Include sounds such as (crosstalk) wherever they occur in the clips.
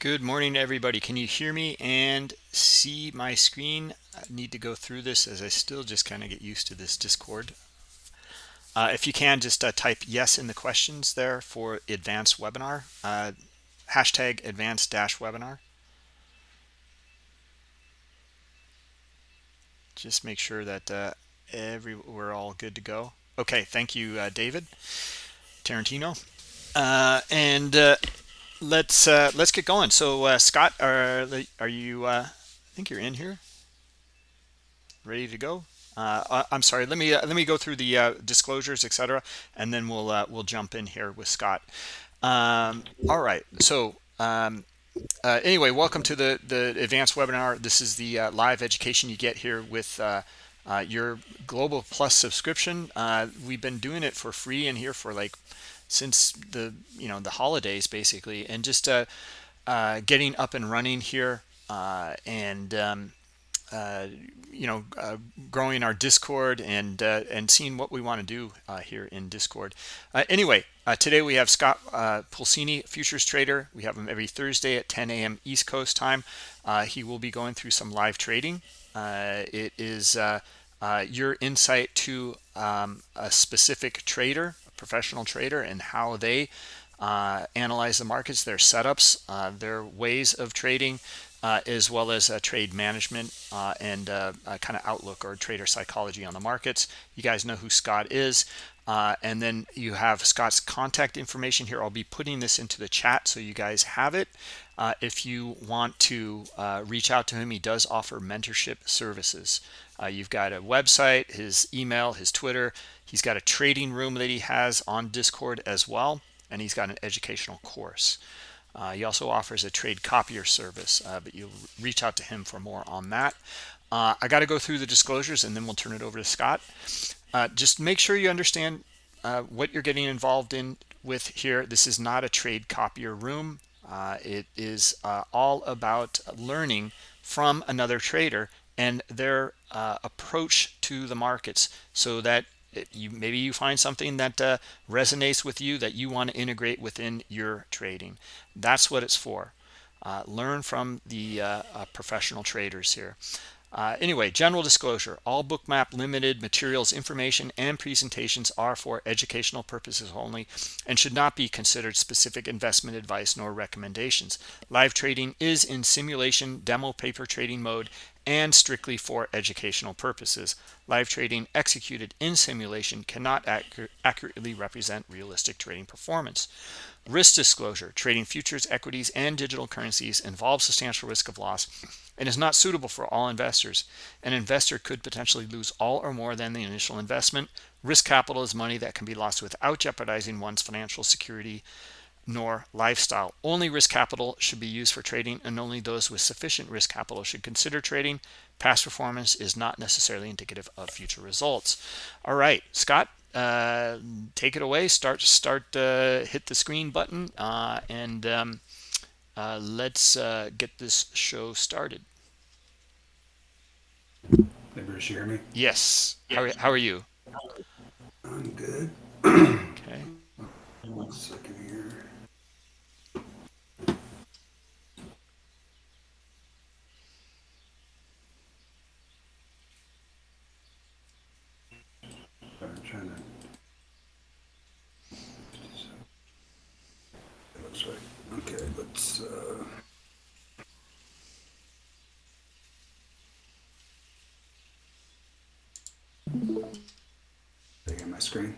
Good morning, everybody. Can you hear me and see my screen? I need to go through this as I still just kind of get used to this Discord. Uh, if you can, just uh, type yes in the questions there for advanced webinar. Uh, hashtag advanced dash webinar. Just make sure that uh, every we're all good to go. Okay, thank you, uh, David Tarantino. Uh, and let's uh, let's get going. So uh, Scott, are are you? Uh, I think you're in here, ready to go. Uh, I'm sorry. Let me uh, let me go through the uh, disclosures, etc., and then we'll we'll jump in here with Scott. Um, all right. So. Um, anyway, welcome to the the advanced webinar. This is the live education you get here with your Global Plus subscription. we've been doing it for free in here for like since the you know the holidays basically and just uh, uh, getting up and running here uh, and um, uh, you know uh, growing our discord and uh, and seeing what we want to do here in discord. Anyway today we have scott pulcini futures trader. We have him every thursday at 10 a.m east coast time. He will be going through some live trading. It is your insight to um, a specific trader professional trader and how they uh, analyze the markets, their setups, uh, their ways of trading, uh, as well as uh, trade management uh, and uh, kind of outlook or trader psychology on the markets. You guys know who Scott is. and then you have Scott's contact information here. I'll be putting this into the chat so you guys have it. if you want to reach out to him, he does offer mentorship services. You've got a website, his email, his Twitter, He's got a trading room that he has on Discord as well, and he's got an educational course. Uh, he also offers a trade copier service, uh, but you'll reach out to him for more on that. Uh, I got to go through the disclosures and then we'll turn it over to Scott. Uh, just make sure you understand uh, what you're getting involved in with here. This is not a trade copier room. Uh, it is all about learning from another trader and their approach to the markets so that you maybe you find something that uh, resonates with you that you want to integrate within your trading. That's what it's for. Uh, learn from the uh, uh professional traders here. Uh, anyway general disclosure. All bookmap limited materials information and presentations are for educational purposes only and should not be considered specific investment advice nor recommendations. Live trading is in simulation demo paper trading mode and strictly for educational purposes. Live trading executed in simulation cannot accur accurately represent realistic trading performance. Risk disclosure, trading futures, equities, and digital currencies involves substantial risk of loss and is not suitable for all investors. An investor could potentially lose all or more than the initial investment. Risk capital is money that can be lost without jeopardizing one's financial security nor lifestyle. Only risk capital should be used for trading and only those with sufficient risk capital should consider trading. Past performance is not necessarily indicative of future results. All right, Scott, uh, take it away. Start, start, uh, hit the screen button uh, and um, uh, let's uh, get this show started. Bruce, you hear me? Yes. How, are, how are you? I'm good. (clears throat) okay. One second here. trying to. It looks right. Okay, let's. Uh... They get my screen.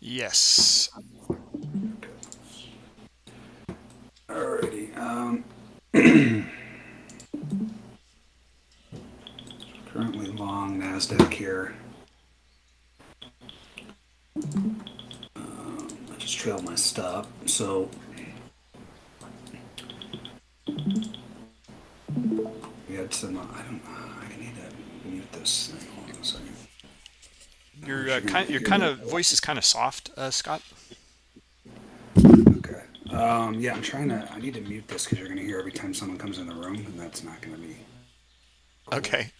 Yes. Okay. Alrighty. Um, (clears throat) currently long Nasdaq here. Um, I just trailed my stop, so we had some. Uh, I don't. Uh, I need to mute this thing. Hold on a second your uh, kind, your kind of voice is kind of soft, uh, Scott. Okay. Um, yeah, I'm trying to. I need to mute this because you're going to hear every time someone comes in the room, and that's not going to be. Cool. Okay.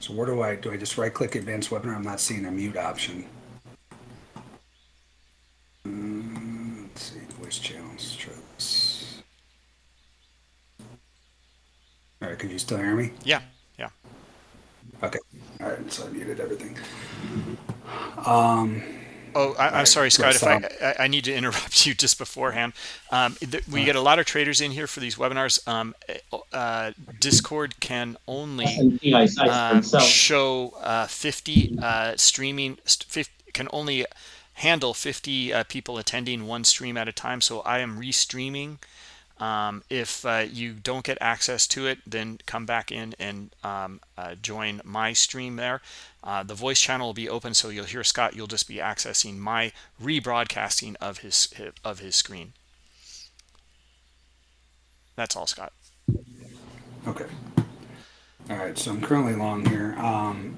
So where do I do? I just right click advanced webinar. I'm not seeing a mute option. Mm, let's see voice channels. Try this. All right. Can you still hear me? Yeah. Yeah. Okay. All right, so I muted everything. Oh, I, I'm right, sorry, Scott. If I, I I need to (laughs) interrupt you just beforehand. Um, th- we get a lot of traders in here for these webinars. Um, uh, Discord can only S&P I size um, show uh, 50 uh, streaming 50, can only handle 50 uh, people attending one stream at a time so i am restreaming um, if uh, you don't get access to it then come back in and um, uh, join my stream there uh, the voice channel will be open so you'll hear scott you'll just be accessing my rebroadcasting of his of his screen that's all scott Okay. All right, so I'm currently long here. Um,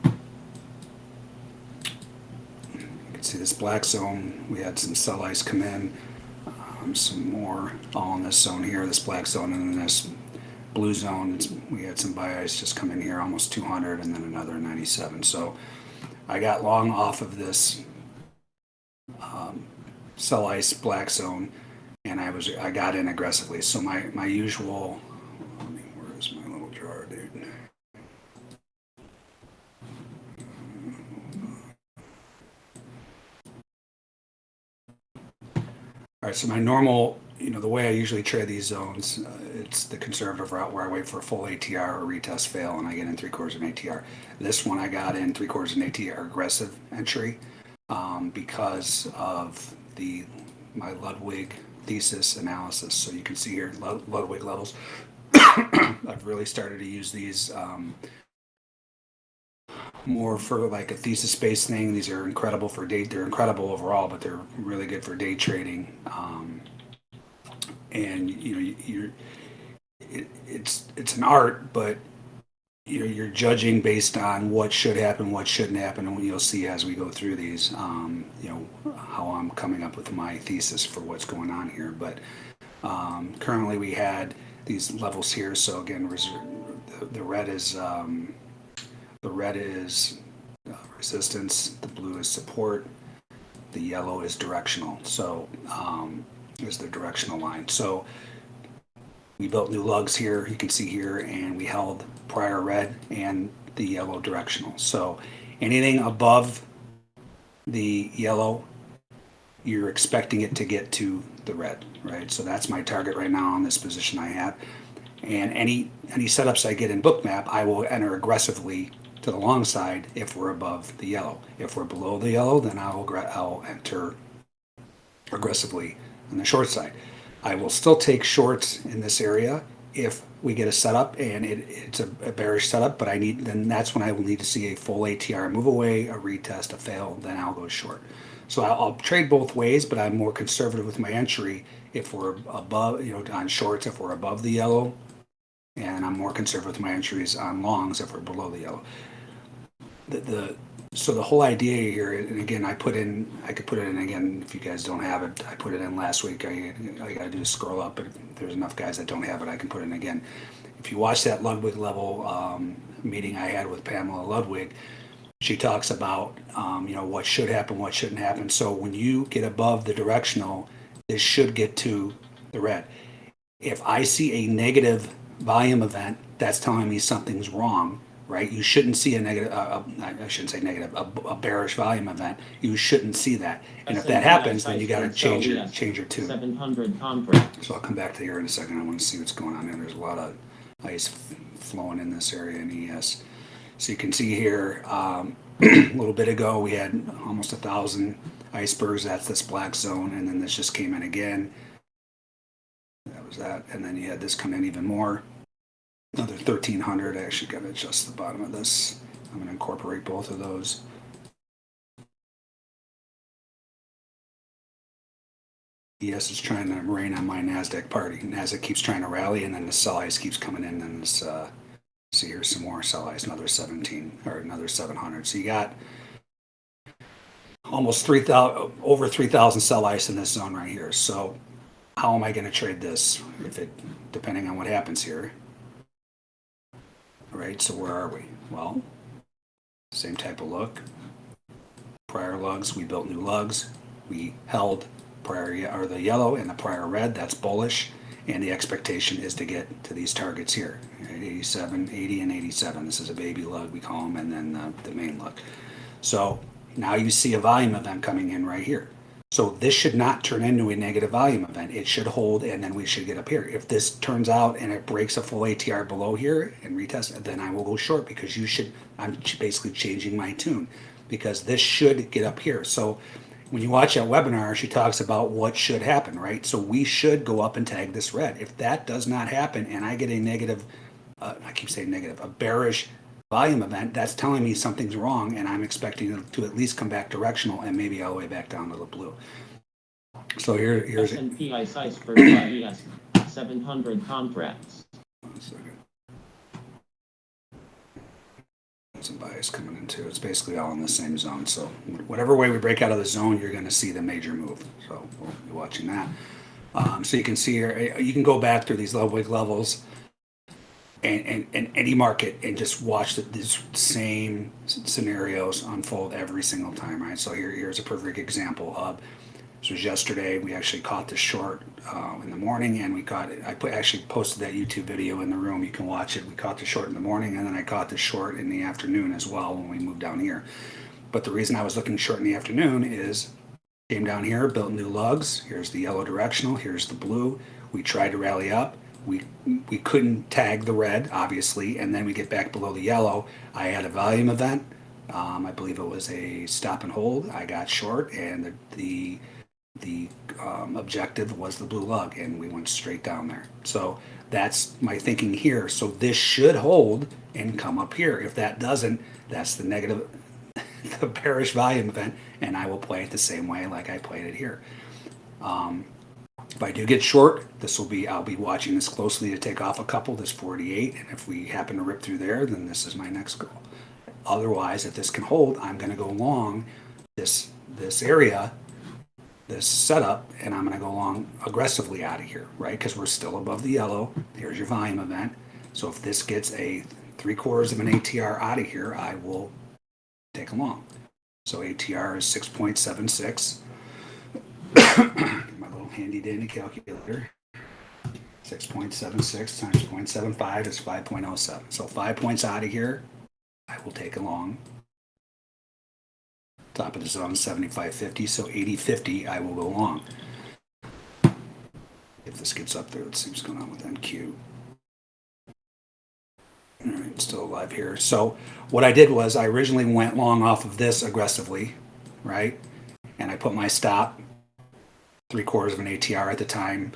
you can see this black zone. We had some sell ice come in, um, some more all in this zone here, this black zone, and then this blue zone. It's, we had some buy ice just come in here, almost 200, and then another 97. So I got long off of this um, sell ice black zone, and I was I got in aggressively. So my my usual let me- Where is my little jar, dude? All right, so my normal, you know, the way I usually trade these zones, uh, it's the conservative route where I wait for a full ATR or retest fail and I get in three quarters of an ATR. This one I got in three quarters of an ATR aggressive entry um, because of the my Ludwig thesis analysis. So you can see here Ludwig levels. (coughs) I've really started to use these um, more for like a thesis based thing. These are incredible for day. They're incredible overall, but they're really good for day trading. Um, and you know, you're it, it's it's an art, but you know, you're judging based on what should happen, what shouldn't happen, and you'll see as we go through these. Um, you know how I'm coming up with my thesis for what's going on here, but um, currently we had these levels here. So again, the, the red is um, the red is uh, resistance, the blue is support, the yellow is directional. So um, is the directional line. So we built new lugs here, you can see here, and we held prior red and the yellow directional. So anything above the yellow, you're expecting it to get to the red, right? So that's my target right now on this position I have. And any any setups I get in Bookmap, I will enter aggressively to the long side if we're above the yellow. If we're below the yellow, then I'll I'll enter aggressively on the short side. I will still take shorts in this area if we get a setup and it, it's a, a bearish setup, but I need then that's when I will need to see a full ATR move away, a retest, a fail, then I'll go short. So I'll, I'll trade both ways, but I'm more conservative with my entry if we're above, you know, on shorts if we're above the yellow, and I'm more conservative with my entries on longs if we're below the yellow. The, the so the whole idea here, and again, I put in, I could put it in again if you guys don't have it. I put it in last week. I, I got to do is scroll up, but there's enough guys that don't have it, I can put it in again. If you watch that Ludwig level um, meeting I had with Pamela Ludwig, she talks about um, you know what should happen, what shouldn't happen. So when you get above the directional, this should get to the red. If I see a negative volume event, that's telling me something's wrong, right? You shouldn't see a negative. Uh, I shouldn't say negative. A, a bearish volume event. You shouldn't see that. And if that happens, then you got to change your change your tune. 700 contract. So I'll come back to here in a second. I want to see what's going on there. There's a lot of ice flowing in this area in ES. So you can see here, um, (clears throat) a little bit ago, we had almost a thousand icebergs. That's this black zone. And then this just came in again. That was that. And then you had this come in even more. Another 1300. I actually got to adjust the bottom of this. I'm going to incorporate both of those. ES is trying to rain on my Nasdaq party. Nasdaq keeps trying to rally, and then the sell ice keeps coming in. And this, uh, see here's some more sell ice, another 17 or another 700. So you got almost 3,000, over 3,000 sell ice in this zone right here. So how am I going to trade this? If it, depending on what happens here. Right. So where are we? Well, same type of look. Prior lugs, we built new lugs. We held prior or the yellow and the prior red. That's bullish. And the expectation is to get to these targets here, at 87, 80, and 87. This is a baby lug, we call them, and then the, the main lug. So now you see a volume event coming in right here. So this should not turn into a negative volume event. It should hold and then we should get up here. If this turns out and it breaks a full ATR below here and retest, then I will go short because you should, I'm basically changing my tune because this should get up here. So when you watch that webinar, she talks about what should happen, right? So we should go up and tag this red. If that does not happen and I get a negative, uh, I keep saying negative, a bearish volume event, that's telling me something's wrong and I'm expecting it to at least come back directional and maybe all the way back down to the blue. So here, here's. S&P iceberg ES 700 contracts. Some buy ice coming in too. It's basically all in the same zone. So whatever way we break out of the zone, you're going to see the major move. So we'll be watching that. Um, so you can see here, you can go back through these level levels and, and, and any market and just watch the, these same scenarios unfold every single time, right? So here, here's a perfect example of this was yesterday. We actually caught the short uh, in the morning, and we caught it. I put, actually posted that YouTube video in the room. You can watch it. We caught the short in the morning, and then I caught the short in the afternoon as well when we moved down here. But the reason I was looking short in the afternoon is came down here, built new lugs. Here's the yellow directional. Here's the blue. We tried to rally up. We we couldn't tag the red, obviously, and then we get back below the yellow. I had a volume event. Um, I believe it was a stop and hold. I got short, and the the the um, objective was the blue lug and we went straight down there so that's my thinking here so this should hold and come up here if that doesn't that's the negative (laughs) the bearish volume event and i will play it the same way like i played it here um, if i do get short this will be i'll be watching this closely to take off a couple this 48 and if we happen to rip through there then this is my next goal otherwise if this can hold i'm going to go long this this area this setup and I'm going to go along aggressively out of here, right? Because we're still above the yellow. Here's your volume event. So if this gets a three quarters of an ATR out of here, I will take a long. So ATR is 6.76. Handy dandy calculator. 6.76 times 0.75 is 5.07. So five points out of here, I will take along. Top of the zone, 75.50, so 80.50, I will go long. If this gets up there, let's see what's going on with NQ. All right, still alive here. So what I did was I originally went long off of this aggressively, right? And I put my stop, three quarters of an ATR at the time.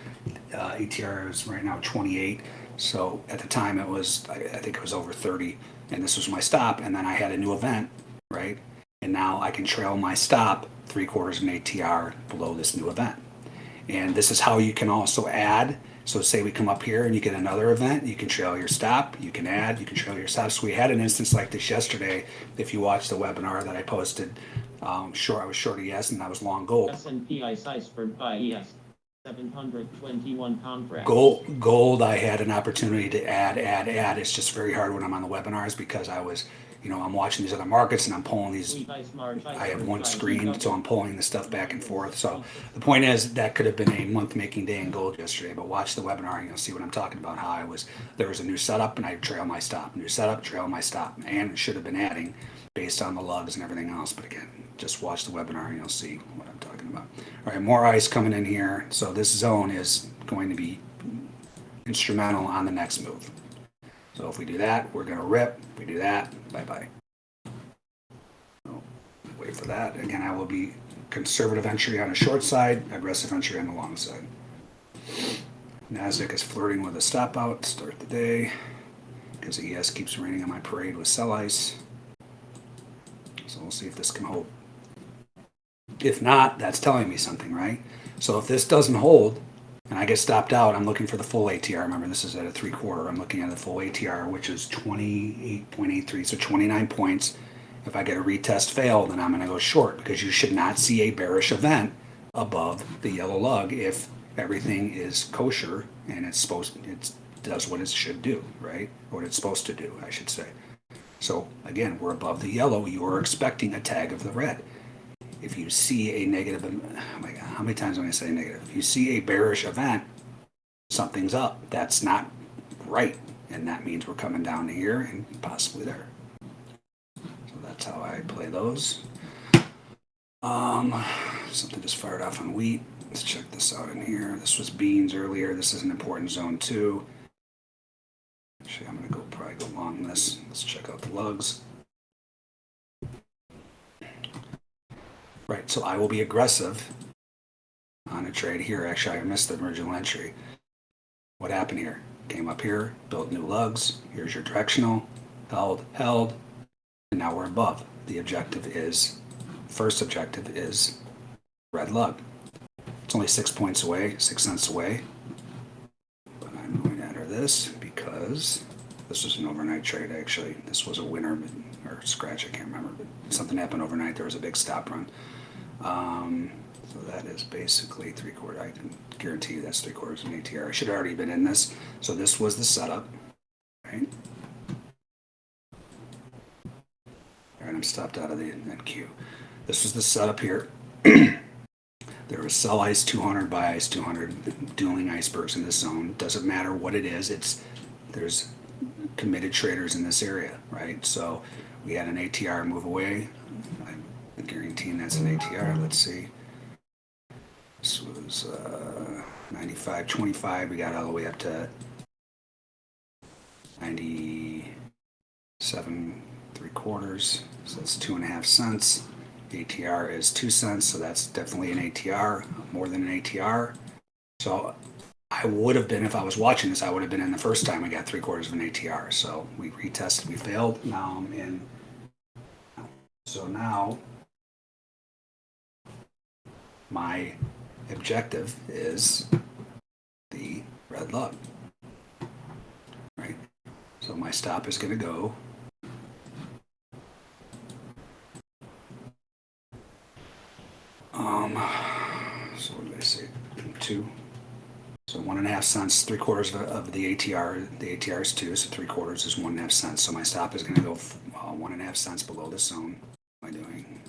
Uh, ATR is right now 28. So at the time it was, I, I think it was over 30. And this was my stop. And then I had a new event, right? and now I can trail my stop three quarters of an ATR below this new event. And this is how you can also add. So say we come up here and you get another event, you can trail your stop, you can add, you can trail your stop. So we had an instance like this yesterday. If you watched the webinar that I posted, um, sure, I was short ES and I was long gold. S&P iceberg ES 721 contracts. Gold, gold, I had an opportunity to add, add, add. It's just very hard when I'm on the webinars because I was, you know, I'm watching these other markets and I'm pulling these I have one screen, so I'm pulling the stuff back and forth. So the point is that could have been a month making day in gold yesterday, but watch the webinar and you'll see what I'm talking about. How I was there was a new setup and I trail my stop, new setup, trail my stop, and should have been adding based on the lugs and everything else. But again, just watch the webinar and you'll see what I'm talking about. All right, more ice coming in here. So this zone is going to be instrumental on the next move. So if we do that, we're going to rip. If we do that, bye bye wait for that. Again, I will be conservative entry on the short side, aggressive entry on the long side. Nasdaq is flirting with a stop out to start the day because the ES keeps raining on my parade with sell ice. So we'll see if this can hold. If not, that's telling me something, right? So if this doesn't hold and I get stopped out, I'm looking for the full ATR. Remember, this is at a three quarter. I'm looking at the full ATR, which is 28.83, so 29 points. If I get a retest fail, then I'm going to go short because you should not see a bearish event above the yellow lug if everything is kosher and it's supposed it does what it should do, right? What it's supposed to do, I should say. So again, we're above the yellow. You are expecting a tag of the red. If you see a negative, oh my God, how many times am I going to say negative? If you see a bearish event something's up. That's not right. And that means we're coming down to here and possibly there. So that's how I play those. Um, something just fired off on wheat. Let's check this out in here. This was beans earlier. This is an important zone too. Actually, I'm gonna go probably go along this. Let's check out the lugs. Right, so I will be aggressive on a trade here. Actually, I missed the original entry. What happened here? Came up here, built new lugs. Here's your directional, held, held, and now we're above. The objective is, first objective is red lug. It's only six points away, six cents away. But I'm going to enter this because this was an overnight trade actually. This was a winner or scratch, I can't remember, but something happened overnight. There was a big stop run. Um, so that is basically three quarter. I can guarantee you that's three quarters of an ATR. I should have already been in this. So this was the setup, right? And I'm stopped out of the NQ. This was the setup here. (clears throat) there was sell ice 200, buy ice 200, dueling icebergs in this zone. Doesn't matter what it is. It's there's committed traders in this area, right? So we had an ATR move away. I'm guaranteeing that's an ATR. Let's see. This was uh, 95, 25. We got all the way up to 97, three quarters. So that's two and a half cents. ATR is two cents, so that's definitely an ATR, more than an ATR. So I would have been, if I was watching this, I would have been in the first time we got three quarters of an ATR. So we retested, we failed. Now I'm in. So now my objective is the red lug. Right? So my stop is going to go. Um, so what did I say? Two. So one and a half cents, three quarters of, of the ATR. The ATR is two, so three quarters is one and a half cents. So my stop is going to go uh, one and a half cents below the zone. What am I doing?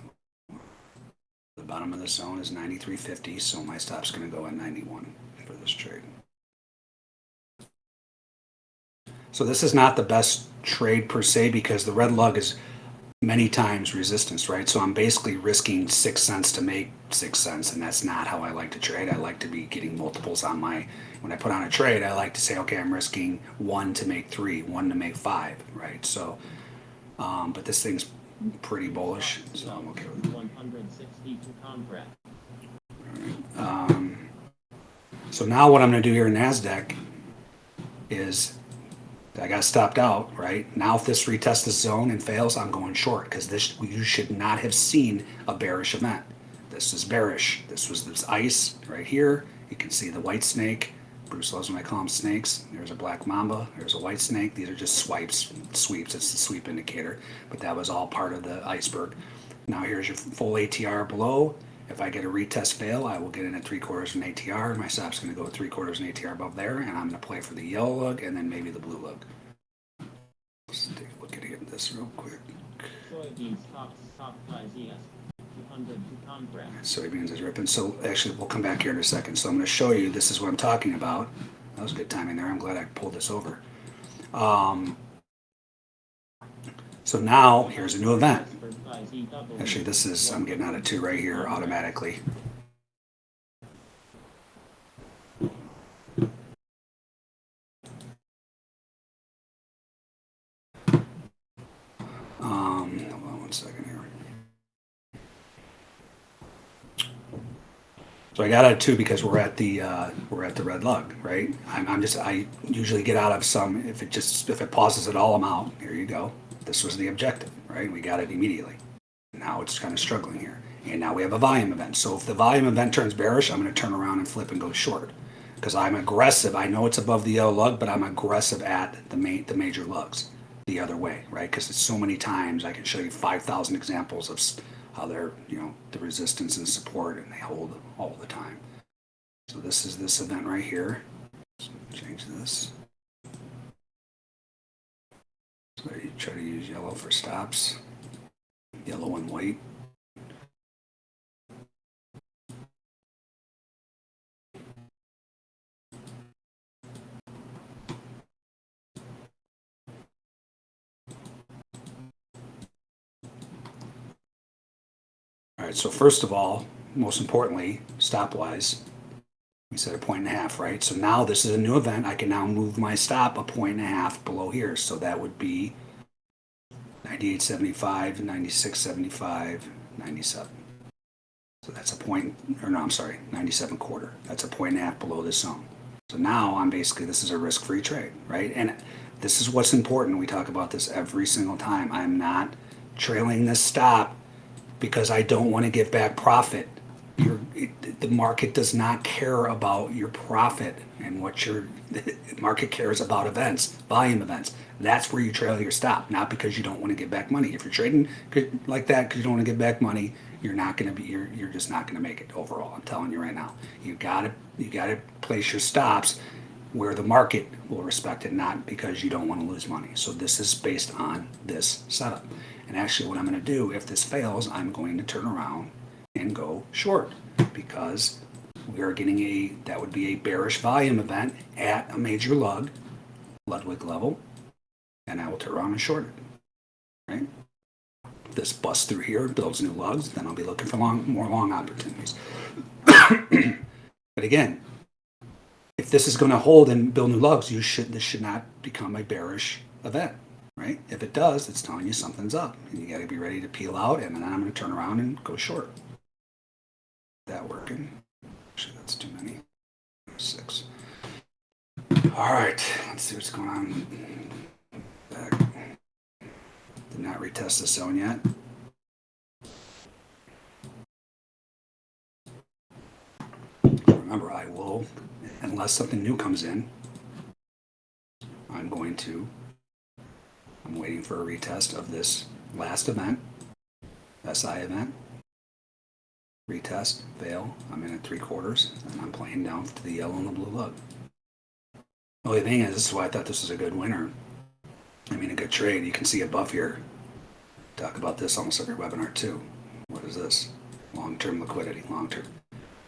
The bottom of the zone is 93.50, so my stop's going to go at 91 for this trade. So this is not the best trade per se because the red lug is many times resistance, right? So I'm basically risking six cents to make six cents, and that's not how I like to trade. I like to be getting multiples on my, when I put on a trade, I like to say, okay, I'm risking one to make three, one to make five, right? So, um, but this thing's pretty bullish, so I'm okay with it. 162 contract. Um, so now what I'm going to do here in NASDAQ is I got stopped out, right? Now if this retests the zone and fails, I'm going short because this you should not have seen a bearish event. This is bearish. This was this ice right here. You can see the white snake. Bruce loves when I call them snakes. There's a black mamba. There's a white snake. These are just swipes, sweeps. It's the sweep indicator. But that was all part of the iceberg. Now here's your full ATR below. If I get a retest fail, I will get in at three quarters of an ATR. My stop's going to go three quarters of an ATR above there, and I'm going to play for the yellow lug and then maybe the blue lug. Let's take a look at this real quick. Top top price ES 202 contract. Soybeans is ripping. So actually, we'll come back here in a second. So I'm going to show you. This is what I'm talking about. That was good timing there. I'm glad I pulled this over. Um, so now here's a new event. Actually, this is I'm getting out of two right here automatically. Um, on one second here. So I got out of two because we're at the uh, we're at the red lug, right? I'm, I'm just I usually get out of some if it just if it pauses at all, I'm out. Here you go. This was the objective, right? We got it immediately. Now it's kind of struggling here. And now we have a volume event. So if the volume event turns bearish, I'm going to turn around and flip and go short. Because I'm aggressive. I know it's above the yellow lug, but I'm aggressive at the ma- the major lugs the other way, right? Because it's so many times I can show you 5,000 examples of they're, you know, the resistance and support and they hold all the time. So this is this event right here. So change this. So you try to use yellow for stops, yellow and white. Right, so first of all, most importantly, stop wise, we said a point and a half, right? So now this is a new event. I can now move my stop a point and a half below here. So that would be 98.75, 96.75, 97. So that's a point, or no, I'm sorry, 97 quarter. That's a point and a half below this zone. So now I'm basically, this is a risk-free trade, right? And this is what's important. We talk about this every single time. I'm not trailing this stop because I don't want to give back profit. Your, the market does not care about your profit and what your (laughs) market cares about events, volume events. That's where you trail your stop, not because you don't want to give back money. If you're trading like that because you don't want to give back money, you're not going to be you're, you're just not going to make it overall. I'm telling you right now. You got to you got to place your stops where the market will respect it, not because you don't want to lose money. So this is based on this setup. And actually what I'm going to do, if this fails, I'm going to turn around and go short because we are getting a, that would be a bearish volume event at a major lug, Ludwig level, and I will turn around and short it, right? This busts through here, builds new lugs, then I'll be looking for long, more long opportunities. but again, if this is going to hold and build new lugs, you should, this should not become a bearish event right? If it does, it's telling you something's up. And you got to be ready to peel out, and then I'm going to turn around and go short. That working? Actually, that's too many. Six. All right, let's see what's going on. Back. Did not retest the zone yet. Remember, I will, unless something new comes in, I'm going to I'm waiting for a retest of this last event, SI event. Retest, fail. I'm in at three quarters, and I'm playing down to the yellow and the blue lug. The only thing is, this is why I thought this was a good winner. I mean, a good trade. You can see above here. Talk about this almost every webinar too. What is this? Long-term liquidity, long-term.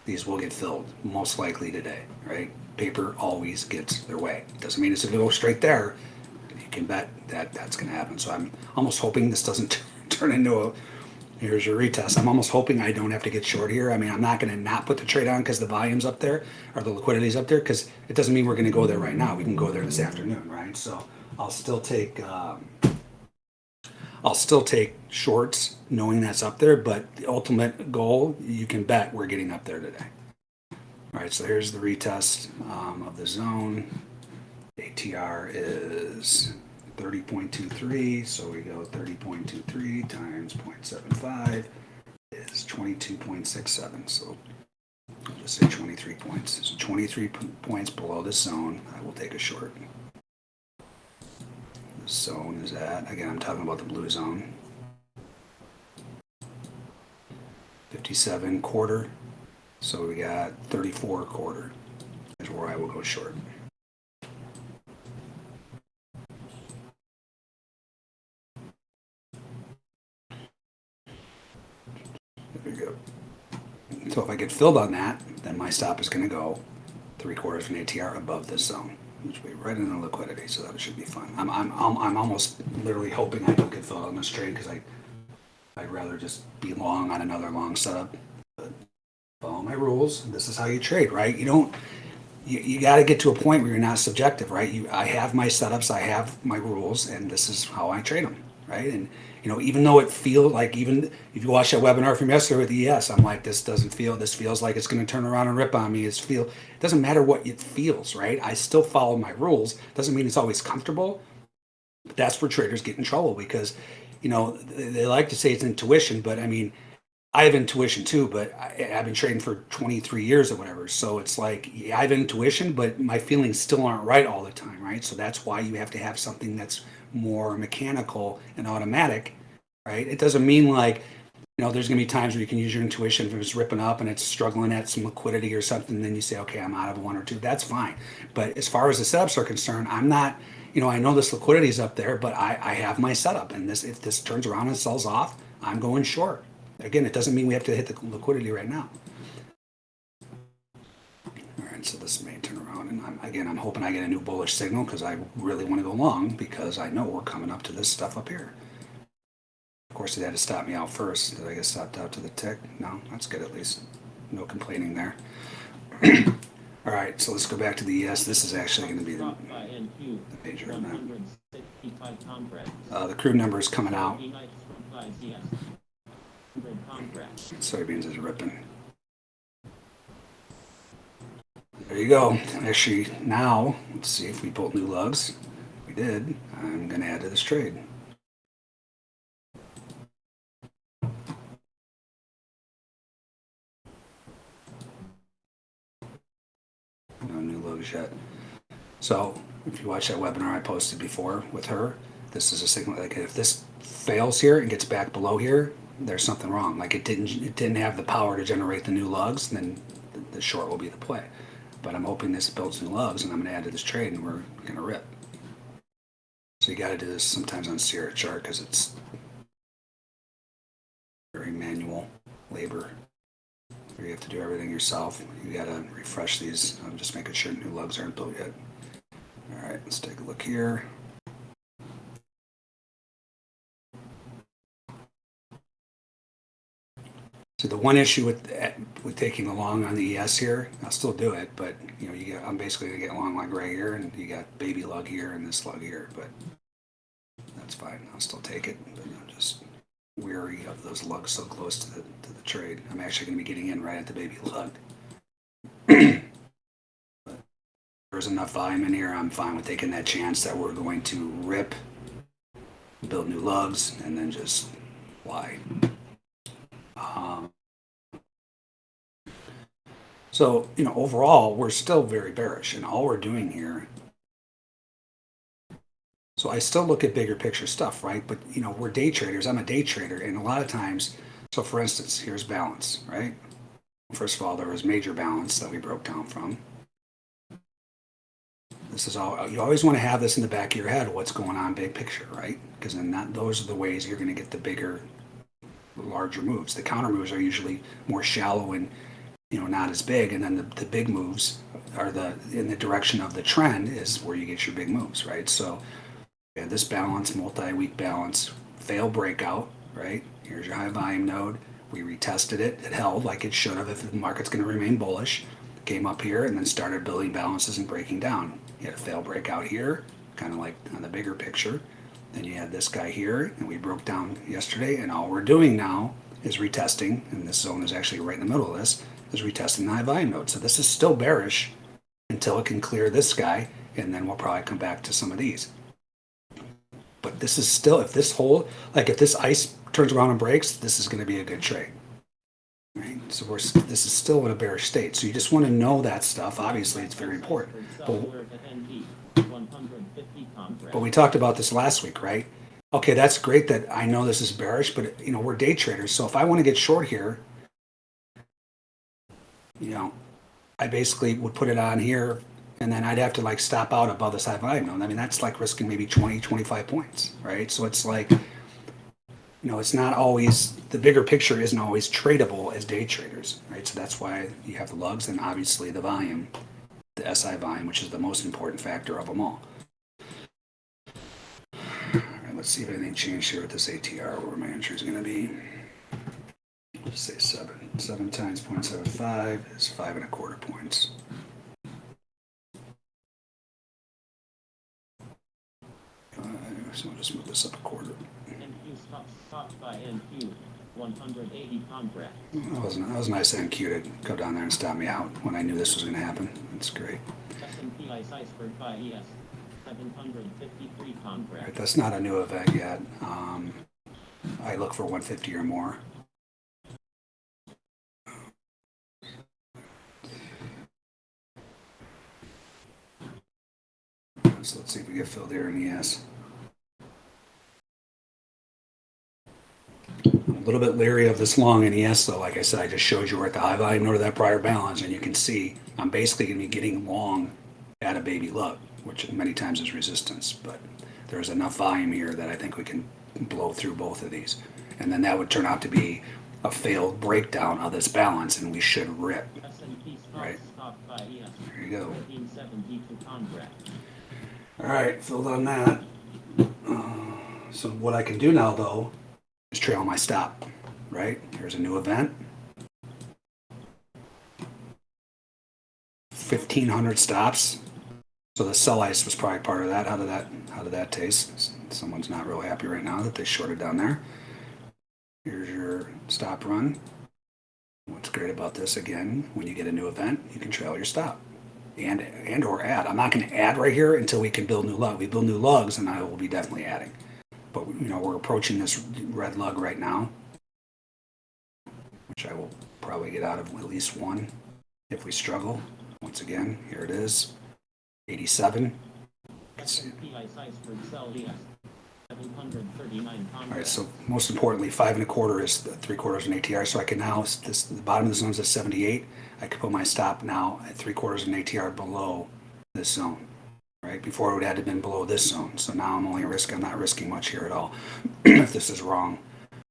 These will get filled, most likely today, right? Paper always gets their way. Doesn't mean it's going to go straight there, can bet that that's going to happen. So I'm almost hoping this doesn't (laughs) turn into a here's your retest. I'm almost hoping I don't have to get short here. I mean, I'm not going to not put the trade on because the volume's up there or the liquidity's up there because it doesn't mean we're going to go there right now. We can go there this afternoon, right? So I'll still take um, I'll still take shorts knowing that's up there, but the ultimate goal, you can bet we're getting up there today. All right, so here's the retest um, of the zone. ATR is 30.23, so we go 30.23 times 0.75 is 22.67. So I'll just say 23 points. So 23 points below the zone, I will take a short. The zone is at, again, I'm talking about the blue zone. 57 quarter, so we got 34 quarter is where I will go short. So if I get filled on that, then my stop is going to go three quarters of an ATR above this zone, which will be right in the liquidity. So that should be fun. I'm, I'm, I'm, I'm almost literally hoping I don't get filled on this trade because I, I'd rather just be long on another long setup. But follow my rules. This is how you trade, right? You don't, you, you got to get to a point where you're not subjective, right? You, I have my setups, I have my rules, and this is how I trade them, right? And you know, even though it feels like even if you watch that webinar from yesterday with ES, I'm like, this doesn't feel, this feels like it's going to turn around and rip on me. It's feel, it doesn't matter what it feels, right? I still follow my rules. Doesn't mean it's always comfortable. But that's where traders get in trouble because, you know, they like to say it's intuition, but I mean, I have intuition too, but I, have been trading for 23 years or whatever. So it's like yeah, I have intuition, but my feelings still aren't right all the time, right? So that's why you have to have something that's more mechanical and automatic, right? It doesn't mean like, you know, there's going to be times where you can use your intuition if it's ripping up and it's struggling at some liquidity or something, then you say, okay, I'm out of one or two. That's fine. But as far as the setups are concerned, I'm not, you know, I know this liquidity is up there, but I, I have my setup. And this, if this turns around and sells off, I'm going short. Again, it doesn't mean we have to hit the liquidity right now. All right, so this may and I'm, again, I'm hoping I get a new bullish signal because I really want to go long because I know we're coming up to this stuff up here. Of course, it had to stop me out first. Did I get stopped out to the tick? No, that's good at least. No complaining there. (clears throat) All right, so let's go back to the ES. This is actually going to be the, Stopped by NQ. the major event. 165 contracts. Uh, the crude number is coming out. United Supplies, yes. 100 contracts. Soybeans is ripping. There you go. Actually, now, let's see if we pulled new lugs. We did. I'm going to add to this trade. No new lugs yet. So, if you watch that webinar I posted before with her, this is a signal. Like if this fails here and gets back below here, there's something wrong. Like it didn't, it didn't have the power to generate the new lugs. Then the, the short will be the play. But I'm hoping this builds new lugs, and I'm going to add to this trade, and we're going to rip. So you got to do this sometimes on Sierra chart because it's very manual labor. You have to do everything yourself. You got to refresh these. I'm just making sure new lugs aren't built yet. All right, let's take a look here. So the one issue with with taking the long on the ES here, I'll still do it, but you know, you get I'm basically gonna get long lug right here, and you got baby lug here and this lug here, but that's fine. I'll still take it, but I'm just weary of those lugs so close to the to the trade. I'm actually gonna be getting in right at the baby lug. There's enough volume in here. I'm fine with taking that chance that we're going to rip, build new lugs, and then just fly. Um, so, you know, overall, we're still very bearish, and all we're doing here. So I still look at bigger picture stuff, right? But you know, we're day traders. I'm a day trader, and a lot of times. So, for instance, here's balance, right? First of all, there was major balance that we broke down from. This is all. You always want to have this in the back of your head. What's going on, big picture, right? Because then that those are the ways you're going to get the bigger larger moves. The counter moves are usually more shallow and you know not as big, and then the, the big moves are the in the direction of the trend is where you get your big moves, right? So yeah, this balance, multi-week balance, fail breakout, right? Here's your high volume node. We retested it. It held like it should have if the market's going to remain bullish. Came up here and then started building balances and breaking down. You had a fail breakout here, kind of like on the bigger picture. Then you had this guy here, and we broke down yesterday, and all we're doing now is retesting, and this zone is actually right in the middle of this, is retesting the high volume node. So this is still bearish until it can clear this guy, and then we'll probably come back to some of these. But this is still, if this whole, like if this ice turns around and breaks, this is going to be a good trade. Right? So we're, this is still in a bearish state. So you just want to know that stuff. Obviously, it's very important. But Software to NP. 150 contracts. But we talked about this last week, right? Okay, that's great that I know this is bearish, but you know, we're day traders. So if I want to get short here, you know, I basically would put it on here and then I'd have to like stop out above this high volume. node. I mean, that's like risking maybe 20, 25 points, right? So it's like, you know, it's not always, the bigger picture isn't always tradable as day traders, right? So that's why you have the lugs and obviously the volume, the SI volume, which is the most important factor of them all. Let's see if anything changed here with this ATR, where my entry is going to be. Let's say seven. Seven times 0.75 is five and a quarter points. Five, so I'll just move this up a quarter. NQ stopped, stopped by NQ. 180. That was, that was nice NQ to go down there and stop me out when I knew this was going to happen. That's great. S&P Ice Iceberg by ES. 753 Right, that's not a new event yet. Um, I look for 150 or more. So let's see if we get filled here in ES. I'm a little bit leery of this long in ES though. Like I said, I just showed you we're at the high volume node that prior balance and you can see I'm basically going to be getting long at a baby lug, which many times is resistance. But there's enough volume here that I think we can blow through both of these. And then that would turn out to be a failed breakdown of this balance and we should rip. Right. stopped, stopped by ES. There you go. All right, filled on that. Uh, so what I can do now though is trail my stop, right? Here's a new event. 1500 stops. So the sell ice was probably part of that. How did that how did that taste? Someone's not real happy right now that they shorted down there. Here's your stop run. What's great about this again, when you get a new event, you can trail your stop and and or add. I'm not going to add right here until we can build new lug. We build new lugs, and I will be definitely adding. But you know, we're approaching this red lug right now, which I will probably get out of at least one if we struggle. Once again, here it is, 87. Let's see. PI size for sell yes. 739 All right, so most importantly, five and a quarter is the three quarters an ATR. So I can now, this, the bottom of the zone is at 78. I could put my stop now at three quarters an ATR below this zone, right? Before it would have been below this zone. So now I'm only risk, I'm not risking much here at all. (clears throat) if this is wrong,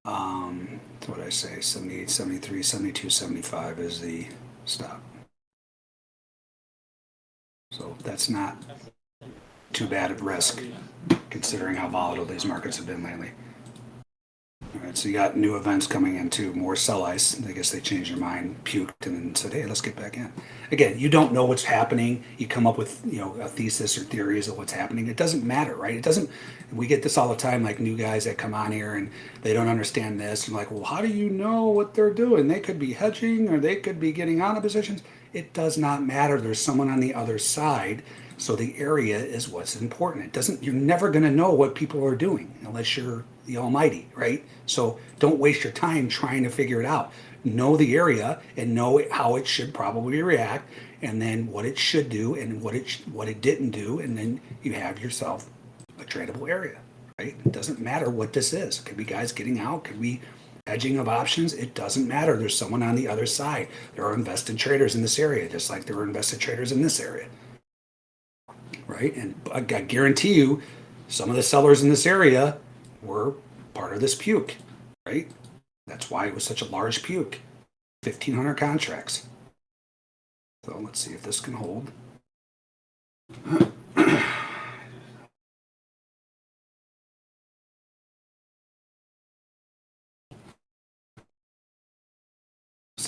um, what did I say? 78, 73, 72, 75 is the stop. So that's not too bad of risk considering how volatile these markets have been lately. All right, so you got new events coming in too, more sell ice. I guess they changed their mind, puked, and then said, "Hey, let's get back in." Again, you don't know what's happening. You come up with you know a thesis or theories of what's happening. It doesn't matter, right? It doesn't. We get this all the time, like new guys that come on here and they don't understand this, and like, well, how do you know what they're doing? They could be hedging or they could be getting out of positions. It does not matter. There's someone on the other side so the area is what's important. It doesn't, you're never going to know what people are doing unless you're the almighty, right? So don't waste your time trying to figure it out. Know the area and know how it should probably react and then what it should do and what it, what it didn't do. And then you have yourself a tradable area, right? It doesn't matter what this is. It could be guys getting out, could be hedging of options. It doesn't matter. There's someone on the other side. There are invested traders in this area, just like there are invested traders in this area right? And I guarantee you, some of the sellers in this area were part of this puke, right? That's why it was such a large puke. 1,500 contracts. So let's see if this can hold.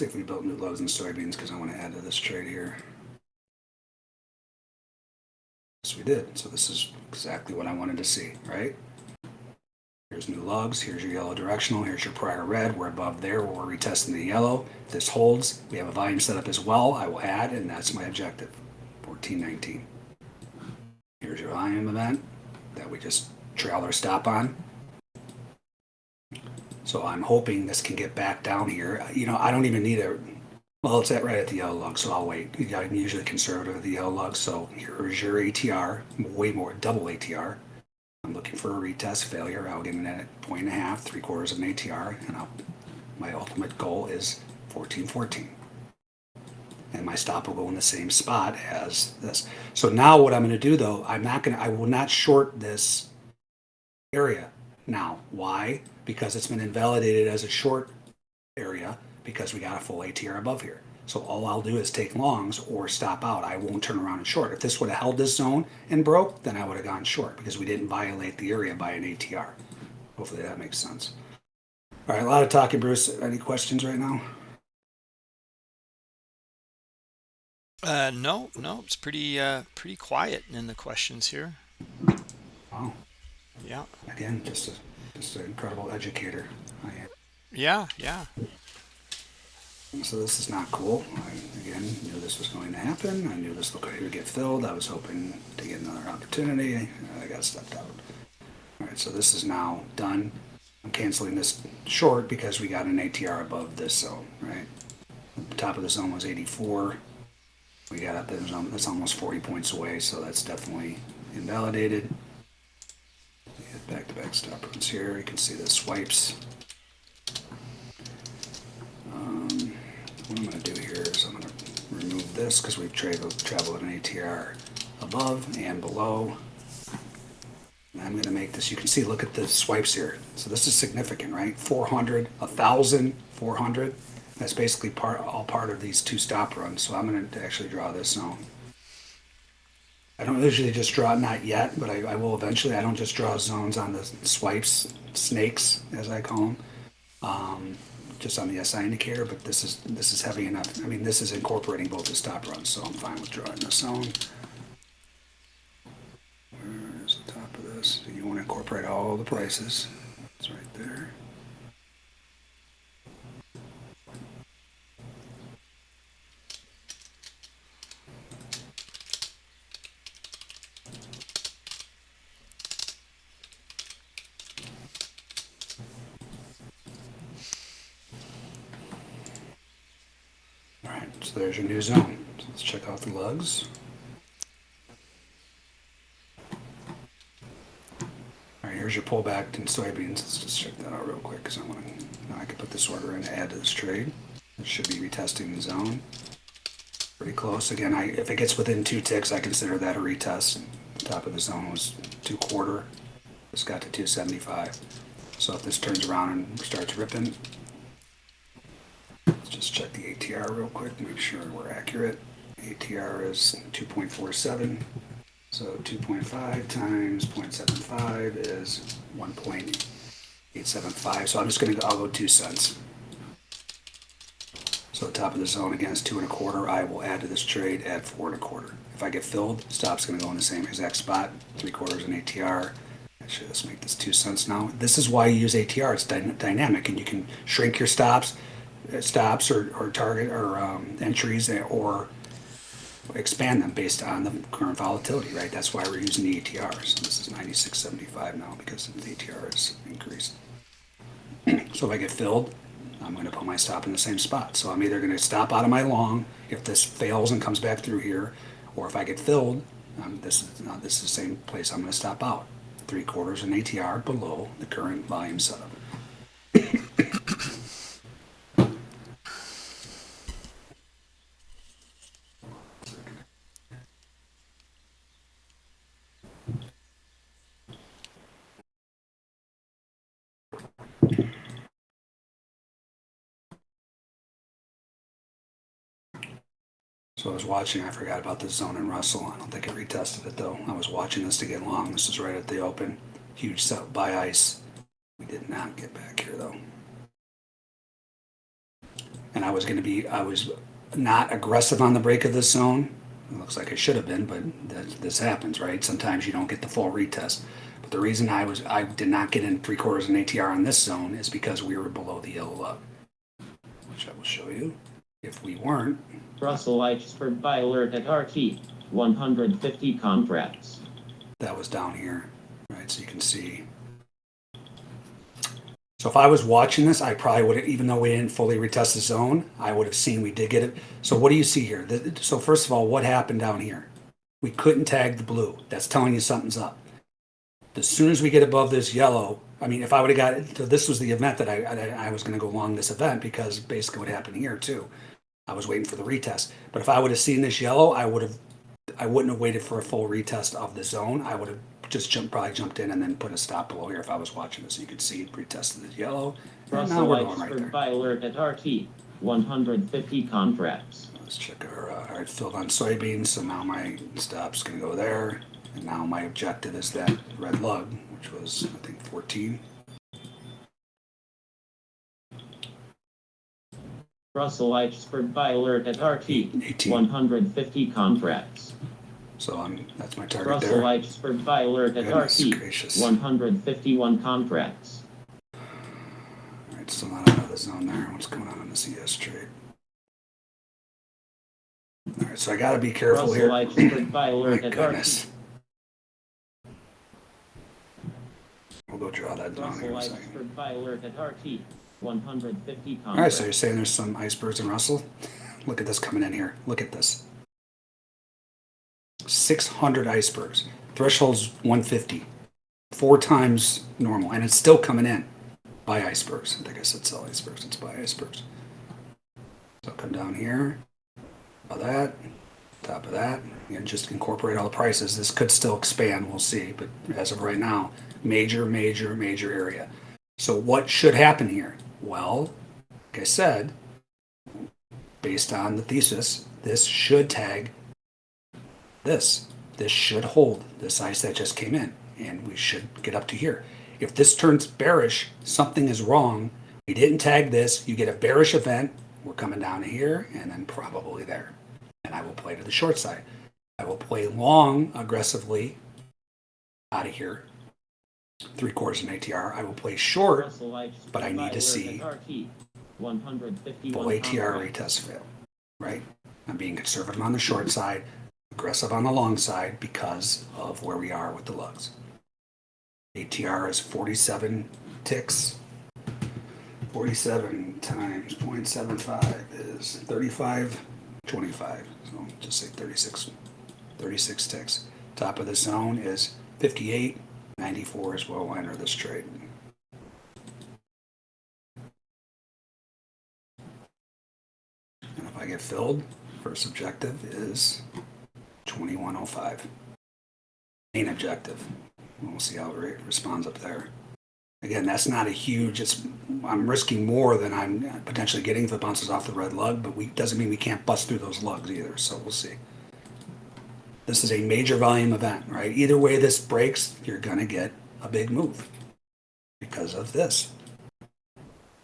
See if we built new lows in soybeans because I want to add to this trade here. Yes, we did. So this is exactly what I wanted to see, right? Here's new lugs. Here's your yellow directional. Here's your prior red. We're above there. We're retesting the yellow. This holds, we have a volume set up as well. I will add, and that's my objective. 1419. Here's your volume event that we just trailed our stop on. So I'm hoping this can get back down here. Uh, you know, I don't even need a well, it's at right at the yellow lug, so I'll wait. I'm usually conservative at the yellow lug, so here's your ATR, way more, double ATR. I'm looking for a retest failure. I'll get in at point and a half, three quarters of an ATR, and I'll, my ultimate goal is 1414. And my stop will go in the same spot as this. So now what I'm going to do though, I'm not going to, I will not short this area now. Why? Because it's been invalidated as a short area because we got a full ATR above here. So all I'll do is take longs or stop out. I won't turn around and short. If this would have held this zone and broke, then I would have gone short because we didn't violate the area by an ATR. Hopefully that makes sense. All right, a lot of talking, Bruce. Any questions right now? Uh, no, no, it's pretty uh, pretty quiet in the questions here. Wow. Yeah, Again, just a, just an incredible educator. I am. yeah, yeah. So this is not cool. I, again, knew this was going to happen. I knew this liquidity would get filled. I was hoping to get another opportunity. I got stepped out. All right, so this is now done. I'm canceling this short because we got an ATR above this zone, right? The top of the zone was 84. We got up there, that's almost 40 points away, so that's definitely invalidated. Back-to-back stop runs here. You can see the swipes. Um, what I'm going to do here is I'm going to remove this because we've traveled, traveled an ATR above and below. I'm going to make this, you can see, look at the swipes here. So this is significant, right? 400, 1,000, 400. That's basically part, all part of these two stop runs. So I'm going to actually draw this zone. I don't usually just draw, not yet, but I, I will eventually. I don't just draw zones on the swipes, snakes, as I call them, um, just on the SI indicator, but this is, this is heavy enough. I mean, this is incorporating both the stop runs, so I'm fine with drawing the zone. Where is the top of this? You want to incorporate all the prices. It's right there. All right, so there's your new zone. So let's check out the lugs. All right, here's your pullback in soybeans. Let's just check that out real quick because I want to. Now I can put this order in add to this trade. It should be retesting the zone. Pretty close. Again, I, if it gets within two ticks, I consider that a retest. The top of the zone was two quarter. This got to 275. So if this turns around and starts ripping, Let's just check the ATR real quick, to make sure we're accurate. ATR is 2.47, so 2.5 times 0.75 is 1.875. So I'm just gonna, go- I'll go two cents. So the top of the zone again is two and a quarter. I will add to this trade, at four and a quarter. If I get filled, stop's gonna go in the same exact spot, three quarters in ATR. Actually, let's make this two cents now. This is why you use ATR. It's dy- dynamic, and you can shrink your stops, stops or, or target or um, entries, or expand them based on the current volatility. Right. That's why we're using the ATR. So this is 96.75 now because the ATR is increased. (clears throat) so if I get filled, I'm going to put my stop in the same spot. So I'm either going to stop out of my long if this fails and comes back through here, or if I get filled, um, this is this is the same place I'm going to stop out. Three quarters an ATR below the current volume setup. So I was watching, I forgot about the zone and Russell. I don't think I retested it though. I was watching this to get long. This is right at the open. Huge set by ice. We did not get back here though. And I was gonna be, I was not aggressive on the break of this zone. It looks like I should have been, but this happens, right? Sometimes you don't get the full retest. But the reason I was, I did not get in three quarters and ATR on this zone is because we were below the yellow lug. Which I will show you. If we weren't, Russell Eichsford buy alert at RT. 150 contracts. that was down here, right? So you can see. So if I was watching this, I probably would have, even though we didn't fully retest the zone, I would have seen we did get it. So what do you see here? So first of all, what happened down here? We couldn't tag the blue. That's telling you something's up. As soon as we get above this yellow, I mean, if I would have got it, so this was the event that I, I, I was going to go along this event because basically what happened here too. I was waiting for the retest. But if I would have seen this yellow, I would have, I wouldn't have waited for a full retest of the zone. I would have just jumped, probably jumped in and then put a stop below here if I was watching this. You could see it retested the yellow. Russell we're going right buy alert at RT. 150 contracts. Let's check our, uh, all right, filled on soybeans. So now my stop's gonna go there. And now my objective is that red lug, which was, I think, 14. Russell Eichsford buy alert at RT. 18. 150 contracts. So I'm, that's my target Russell there. Eichsford buy alert at Goodness RT. gracious. 151 contracts. All right, still not out of the zone there. What's going on in the CS trade? All right, so I gotta be careful Russell here. Eichsford buy (clears throat) My at goodness. RT. We'll go draw that down Russell here in a second. Eichsford buy alert at RT. 150 All right, so you're saying there's some icebergs in Russell? Look at this coming in here. Look at this. 600 icebergs. Threshold's 150. Four times normal, and it's still coming in by icebergs. I think I said sell icebergs. It's by icebergs. So come down here. Of that, top of that, and just incorporate all the prices. This could still expand. We'll see, but as of right now, major, major, major area. So what should happen here? Well, like I said, based on the thesis, this should tag this. this should hold this ice that just came in and we should get up to here. If this turns bearish, something is wrong. We didn't tag this. You get a bearish event. We're coming down here and then probably there. And I will play to the short side. I will play long aggressively out of here. Three quarters in ATR. I will play short but I need to see RT, 151 full ATR retest fail, right? I'm being conservative on the short side, aggressive on the long side because of where we are with the lugs. ATR is 47 ticks. 47 times 0.75 is 35, 25. So just say 36, 36 ticks. Top of the zone is 58, 94 is where we'll enter this trade. And if I get filled, first objective is 2105. Main objective. We'll see how it re- responds up there. Again, that's not a huge, it's, I'm risking more than I'm potentially getting if it bounces off the red lug, but we, doesn't mean we can't bust through those lugs either, so we'll see. This is a major volume event, right? Either way this breaks, you're gonna get a big move because of this.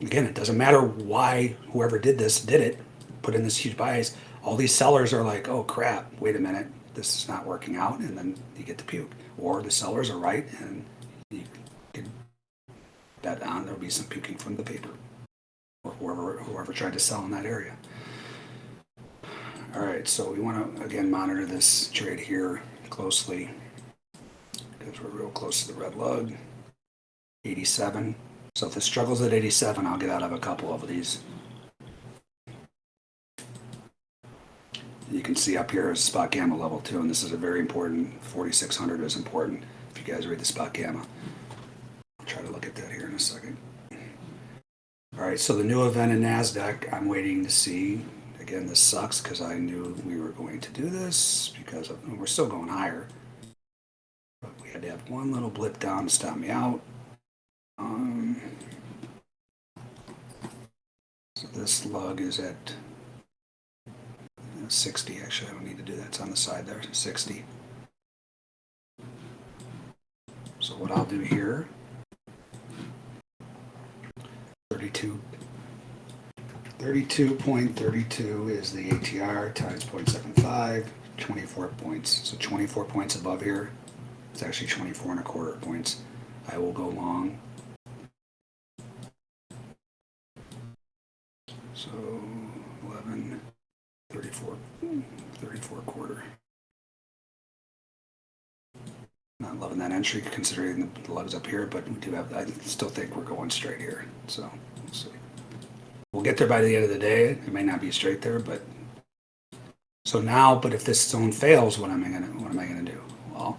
Again, it doesn't matter why whoever did this did it, put in this huge bias. All these sellers are like, oh crap, wait a minute, this is not working out, and then you get the puke. Or the sellers are right, and you can bet on there'll be some puking from the paper. Or whoever whoever tried to sell in that area. All right, so we want to again monitor this trade here closely because we're real close to the red lug. 87. So if it struggles at 87, I'll get out of a couple of these. You can see up here is spot gamma level two, and this is a very important, 4600 is important if you guys read the spot gamma. I'll try to look at that here in a second. All right, so the new event in NASDAQ, I'm waiting to see. Again, this sucks because I knew we were going to do this because of, we're still going higher. But we had to have one little blip down to stop me out. Um, so this lug is at uh, 60. Actually, I don't need to do that. It's on the side there. 60. So what I'll do here, 32. 32.32 is the ATR times 0.75, 24 points. So 24 points above here. It's actually 24 and a quarter points. I will go long. So 11, 34, 34 quarter. Not loving that entry considering the lugs up here, but we do have, I still think we're going straight here. So we'll get there by the end of the day. It may not be straight there, but so now, but if this zone fails, what am I gonna what am I gonna do? Well,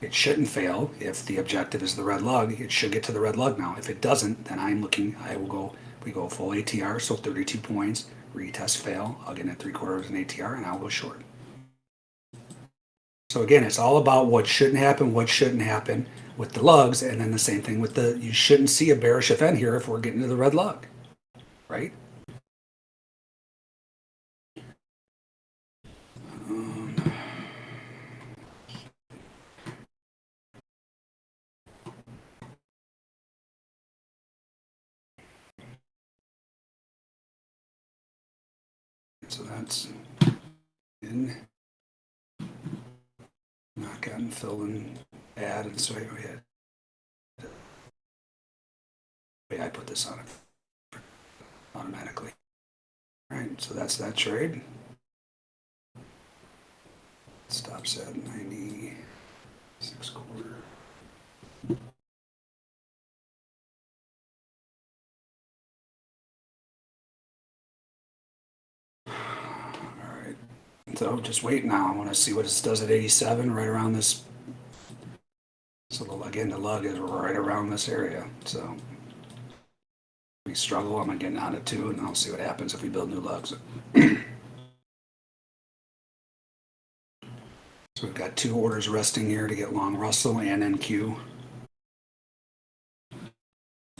it shouldn't fail if the objective is the red lug. It should get to the red lug now. If it doesn't, then I'm looking. I will go. We go full ATR, so 32 points. Retest fail. I'll get in at three quarters in ATR, and I'll go short. So again, it's all about what shouldn't happen, what shouldn't happen with the lugs, and then the same thing with the. You shouldn't see a bearish event here if we're getting to the red lug, right? So that's in. Not gotten filled in add and so we had. I put this on it automatically. All right, so that's that trade. Stops at 96 quarter. All right. So just wait now. I want to see what it does at 87, right around this. So the, again, the lug is right around this area. So we struggle. I'm getting on it too, and I'll see what happens if we build new lugs. (clears throat) so we've got two orders resting here to get long Russell and NQ.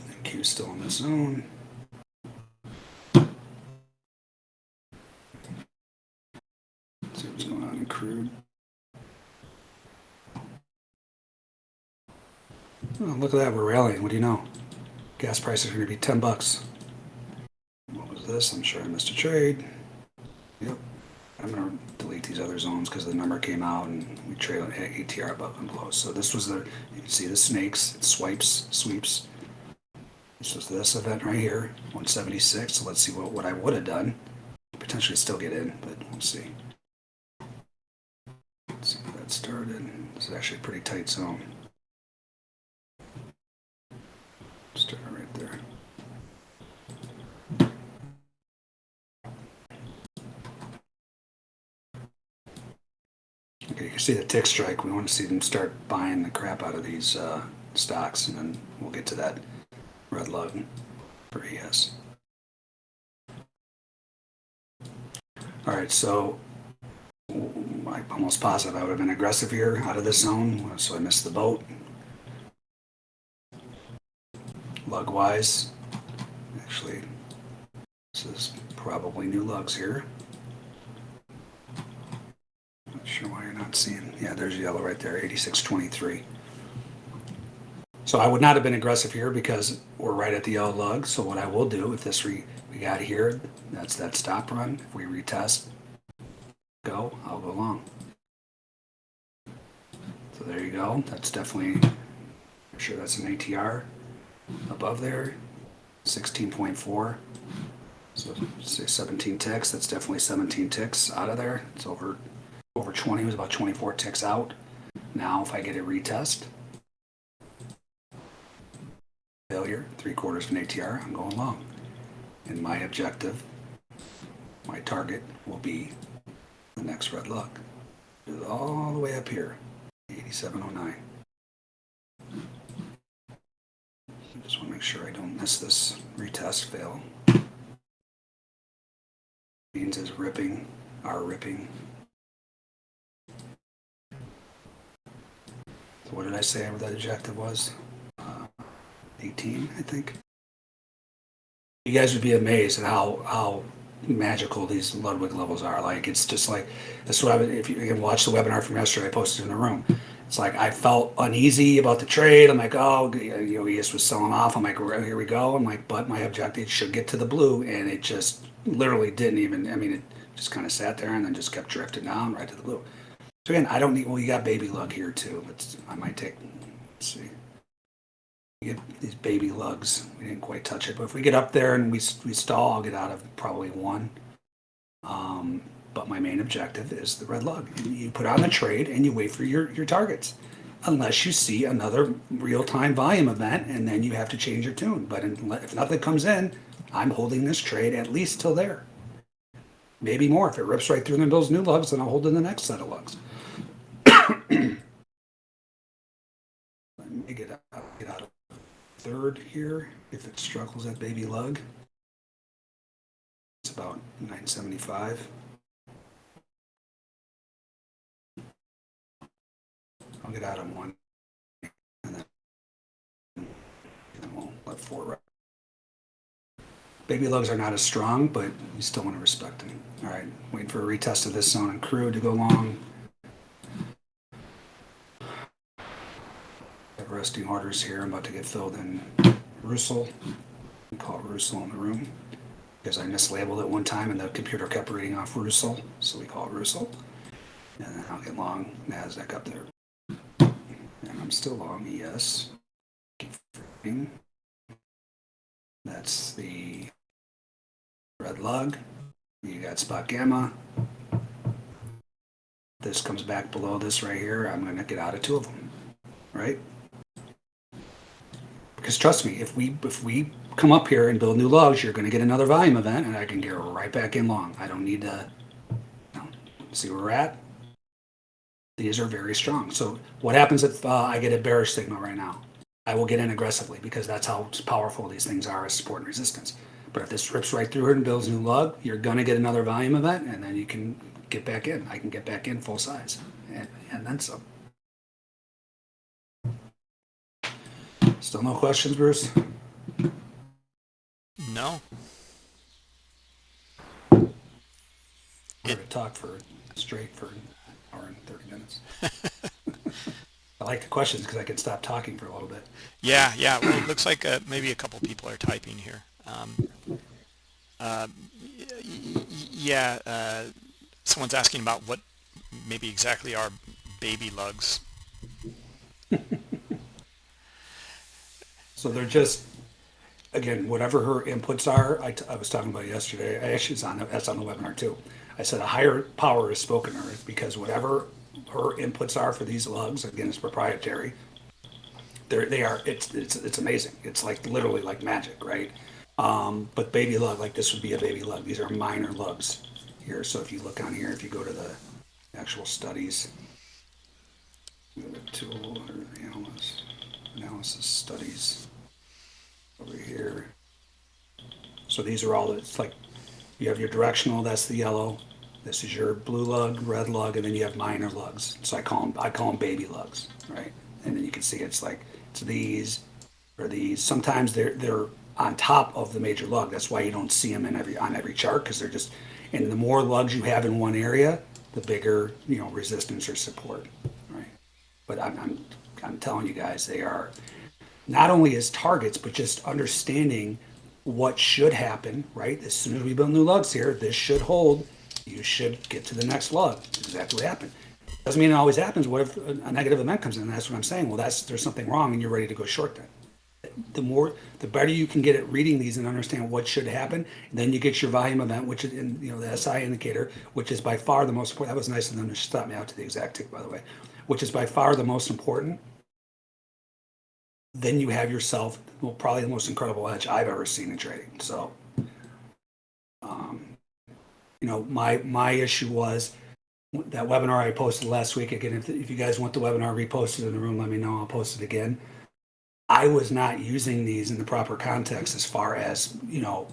NQ's still in the zone. See what's going on in crude. Oh, look at that, we're rallying. What do you know? Gas prices are going to be 10 bucks. What was this? I'm sure I missed a trade. Yep. I'm going to delete these other zones because the number came out and we trail at ATR above and below. So this was the, you can see the snakes, swipes, sweeps. This was this event right here, 176. So let's see what, what I would have done. Potentially still get in, but we'll see. Let's see that started. This is actually a pretty tight zone. Start right there. Okay, you can see the tick strike. We want to see them start buying the crap out of these uh, stocks, and then we'll get to that red lug for ES. All right, so I'm almost positive I would have been aggressive here out of this zone, so I missed the boat. Lug wise, actually, this is probably new lugs here. Sure why you're not seeing. Yeah, there's yellow right there, 8623. So I would not have been aggressive here because we're right at the yellow lug. So what I will do, if this re, we got here, that's that stop run. If we retest, go, I'll go long. So there you go. That's definitely, I'm sure that's an ATR above there, 16.4. So say 17 ticks. That's definitely 17 ticks out of there. It's over over 20. It was about 24 ticks out. Now if I get a retest, failure, three quarters of an ATR, I'm going long. And my objective, my target will be the next red lug. All the way up here, 8709. I just want to make sure I don't miss this retest fail. Beans is ripping, are ripping. What did I say what that objective was? Uh, 18, I think. You guys would be amazed at how how magical these Ludwig levels are. Like it's just like that's what I if you can watch the webinar from yesterday, I posted in the room. It's like I felt uneasy about the trade. I'm like, oh, you know, ES was selling off. I'm like, "Well, here we go. I'm like, but my objective should get to the blue, and it just literally didn't even. I mean, it just kind of sat there and then just kept drifting down right to the blue. So again, I don't need. Well, you got baby lug here too. But I might take. Let's see. You get these baby lugs. We didn't quite touch it, but if we get up there and we we stall, I'll get out of probably one. Um, but my main objective is the red lug. You put on the trade and you wait for your, your targets. Unless you see another real-time volume event and then you have to change your tune. But if nothing comes in, I'm holding this trade at least till there. Maybe more. If it rips right through those new lugs, then I'll hold in the next set of lugs. Let me get out, get out of third here. If it struggles at baby lug, it's about 975. I'll get out of one. And then, we'll let four rep. Baby lugs are not as strong, but you still want to respect them. All right, waiting for a retest of this zone and crude to go long. Resting orders here. I'm about to get filled in Russell. We call it Russell in the room because I mislabeled it one time and the computer kept reading off Russell, so we call it Russell. And then I'll get long NASDAQ up there. And I'm still long ES. That's the red lug. You got spot gamma. This comes back below this right here. I'm going to get out of two of them, right? Because trust me, if we if we come up here and build new lugs, you're going to get another volume event, and I can get right back in long. I don't need to. See where we're at. These are very strong. So what happens if uh, I get a bearish signal right now? I will get in aggressively because that's how powerful these things are as support and resistance. But if this rips right through it and builds new lug, you're going to get another volume event, and then you can get back in. I can get back in full size, and, and then some. Still no questions, Bruce? No. We're going to talk for straight for an hour and 30 minutes. (laughs) I like the questions because I can stop talking for a little bit. Yeah, yeah. Well, it looks like uh, maybe a couple people are typing here. Um, uh, yeah, uh, someone's asking about what maybe exactly are baby lugs. (laughs) So they're just, again, whatever her inputs are, I, I was talking about yesterday, I actually, on, the- that's on the webinar too. I said a higher power is spoken earth because whatever her inputs are for these lugs, again, it's proprietary. They're, they are, it's, it's, it's amazing. It's like literally like magic, right? Um, but baby lug, like this would be a baby lug. These are minor lugs here. So if you look on here, if you go to the actual studies, tool or analysis, analysis studies over here. So these are all, it's like, you have your directional, that's the yellow. This is your blue lug, red lug, and then you have minor lugs. So I call them, I call them baby lugs, right? And then you can see it's like, it's these or these. Sometimes they're, they're on top of the major lug. That's why you don't see them in every, on every chart, because they're just, and the more lugs you have in one area, the bigger, you know, resistance or support, right? But I'm, I'm, I'm telling you guys, they are not only as targets, but just understanding what should happen, right? As soon as we build new lugs here, this should hold. You should get to the next lug. Exactly what happened. Doesn't mean it always happens. What if a negative event comes in? That's what I'm saying. Well, that's there's something wrong, and you're ready to go short then. The more, the better you can get at reading these and understand what should happen. And then you get your volume event, which is in, you know the SI indicator, which is by far the most important. That was nice of them to stop me out to the exact tick, by the way, which is by far the most important then you have yourself well probably the most incredible edge I've ever seen in trading. So, um, you know, my my issue was that webinar I posted last week. Again, if, if you guys want the webinar reposted in the room, let me know. I'll post it again. I was not using these in the proper context as far as you know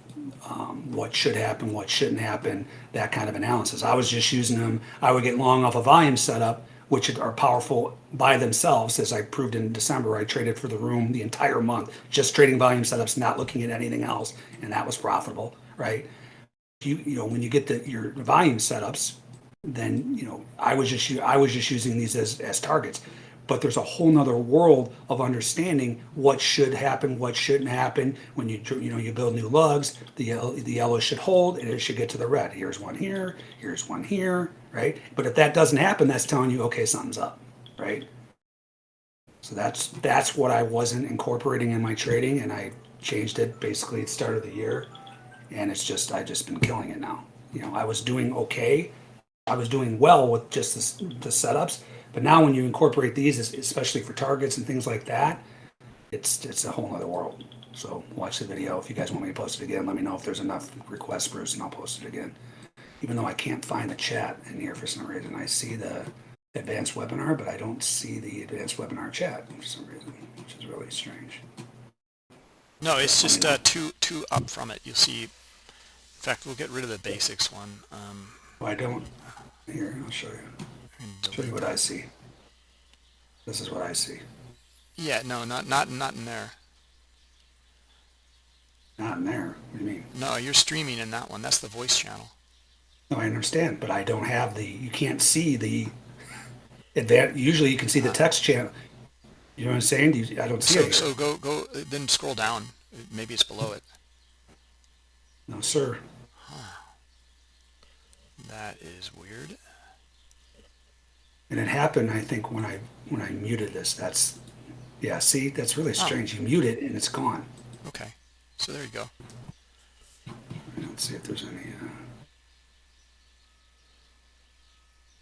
um, what should happen, what shouldn't happen, that kind of analysis. I was just using them. I would get long off a volume setup, which are powerful by themselves, as I proved in December. I traded for the room the entire month, just trading volume setups, not looking at anything else, and that was profitable, right? You you know when you get the your volume setups, then you know I was just I was just using these as as targets. But there's a whole nother world of understanding what should happen, what shouldn't happen when you you know you build new lugs. The yellow, the yellow should hold, and it should get to the red. Here's one here, here's one here, right? But if that doesn't happen, that's telling you okay, something's up, right? So that's that's what I wasn't incorporating in my trading, and I changed it basically at the start of the year, and it's just I just been killing it now. You know, I was doing okay, I was doing well with just the, the setups, but now when you incorporate these, especially for targets and things like that, it's it's a whole other world. So watch the video. If you guys want me to post it again, let me know if there's enough requests, Bruce, and I'll post it again. Even though I can't find the chat in here for some reason, I see the advanced webinar, but I don't see the advanced webinar chat for some reason, which is really strange. No, it's just uh, two two up from it. You'll see. In fact, we'll get rid of the basics one. Um, I don't. Here, I'll show you. Show you what I see. This is what I see. yeah, no, not not not in there. Not in there. What do you mean? No, you're streaming in that one. That's the voice channel. No, I understand, but I don't have the. You can't see the. Advan Usually, you can see the uh-huh. text channel. You know what I'm saying? You, I don't see So it. So go go then scroll down. Maybe it's below it. No, sir. Huh. That is weird. And it happened, I think, when I when I muted this. That's, yeah. See, that's really strange. You mute it and it's gone. Okay, so there you go. Let's see if there's any.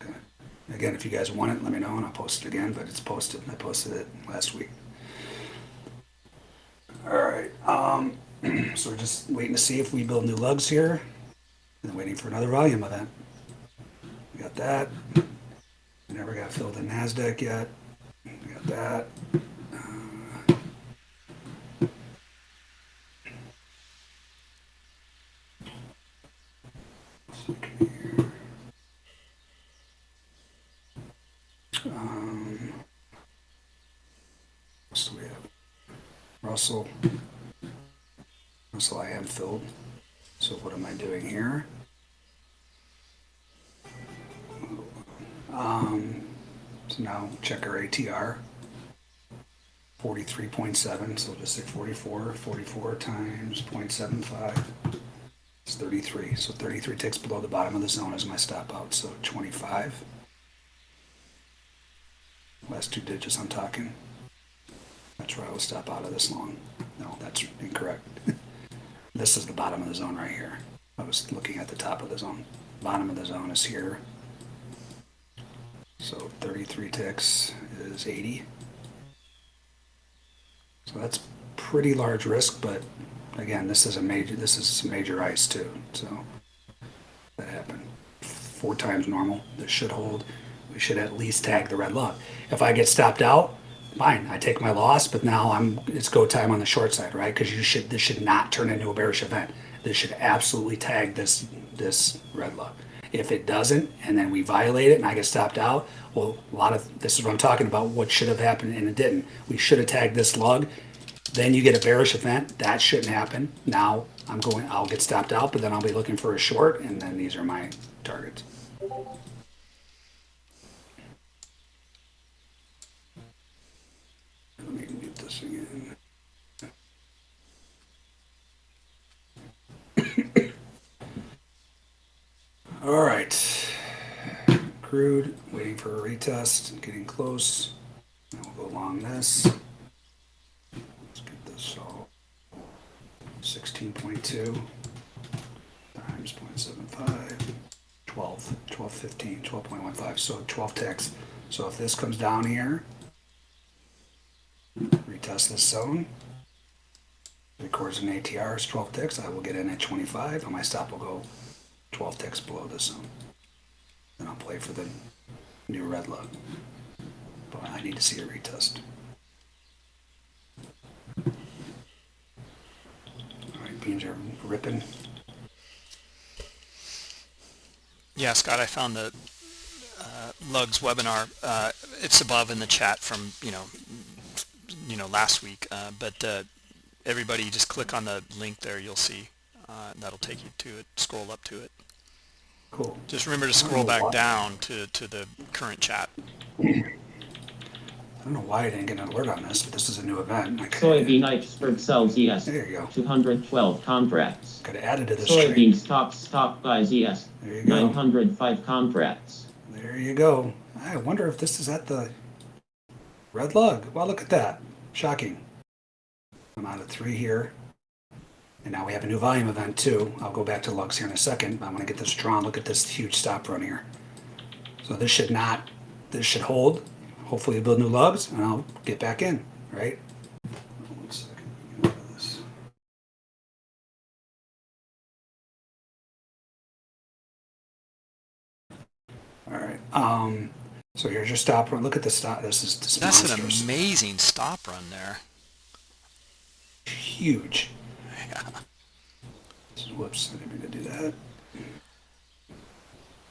Uh... Okay. Again, if you guys want it, let me know and I'll post it again. But it's posted. I posted it last week. All right. Um, (clears throat) so we're just waiting to see if we build new lugs here, and waiting for another volume event. We got that. Never got filled in Nasdaq yet. We got that. Russell. Russell, I am filled. So what am I doing here? Um, so now check our ATR. forty-three point seven, so just say 44. 44 times 0.75 is thirty-three. So thirty-three ticks below the bottom of the zone is my stop out, so twenty-five. Last two digits I'm talking. That's where I will stop out of this long. No, that's incorrect. (laughs) This is the bottom of the zone right here. I was looking at the top of the zone. Bottom of the zone is here. So 33 ticks is 80. So that's pretty large risk, but again, this is a major, this is major ice too, so that happened. Four times normal, this should hold. We should at least tag the red lug. If I get stopped out, fine, I take my loss, but now I'm, it's go time on the short side, right? Because you should, this should not turn into a bearish event. This should absolutely tag this, this red lug. If it doesn't, and then we violate it and I get stopped out, well, a lot of, this is what I'm talking about, what should have happened and it didn't. We should have tagged this lug. Then you get a bearish event, that shouldn't happen. Now I'm going, I'll get stopped out, but then I'll be looking for a short and then these are my targets. Let me mute this again. All right. Crude, waiting for a retest, getting close. We'll go along this. Let's get this all. 16.2 times 0.75, 12, 12, 15, 12.15, so 12 ticks. So if this comes down here, retest this zone. Records an ATR is 12 ticks. I will get in at 25, and my stop will go 12 ticks below this zone. Then I'll play for the new red lug. But I need to see a retest. All right, beans are ripping. Yeah, Scott, I found the uh, Lugs webinar. Uh, it's above in the chat from you know, you know last week. Uh, but uh, everybody, just click on the link there. You'll see. Uh, that'll take you to it. Scroll up to it. Cool. Just remember to scroll back why- down to to the current chat. I don't know why I didn't get an alert on this, but this is a new event. Soybean iceberg sells ES. There you go. 212 contracts. Could have added to this trade. Soybean stocks stock buys ES. There you go. 905 contracts. There you go. I wonder if this is at the red lug. Well, look at that. Shocking. I'm out of three here. And now we have a new volume event too. I'll go back to lugs here in a second. I want to get this drawn. Look at this huge stop run here. So this should not, this should hold. Hopefully build new lugs and I'll get back in, right? One second. Get rid of this. All right. Um, so here's your stop run. Look at the stop. This is this That's an amazing stop run there. huge. Whoops, I didn't mean to do that.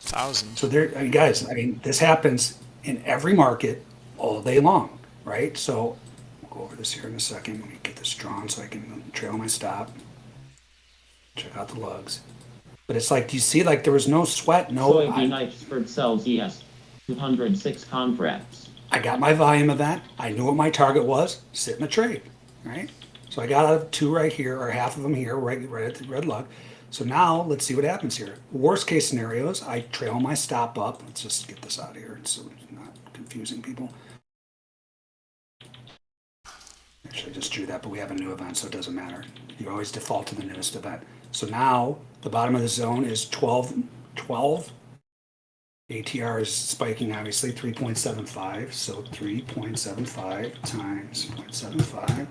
Thousands. So there, I mean, guys, I mean, this happens in every market all day long, right? So we'll go over this here in a second. Let me get this drawn so I can trail my stop. Check out the lugs. But it's like, do you see, like there was no sweat, no. Soybean I, iceberg sells ES. 206 contracts. I got my volume of that. I knew what my target was. Sit in the trade, right? So I got two right here, or half of them here, right, right at the red lug. So now let's see what happens here. Worst case scenarios, I trail my stop up. Let's just get this out of here so it's not confusing people. Actually, I just drew that, but we have a new event, so it doesn't matter. You always default to the newest event. So now the bottom of the zone is 12, 12. ATR is spiking, obviously, 3.75. So 3.75 times 0.75,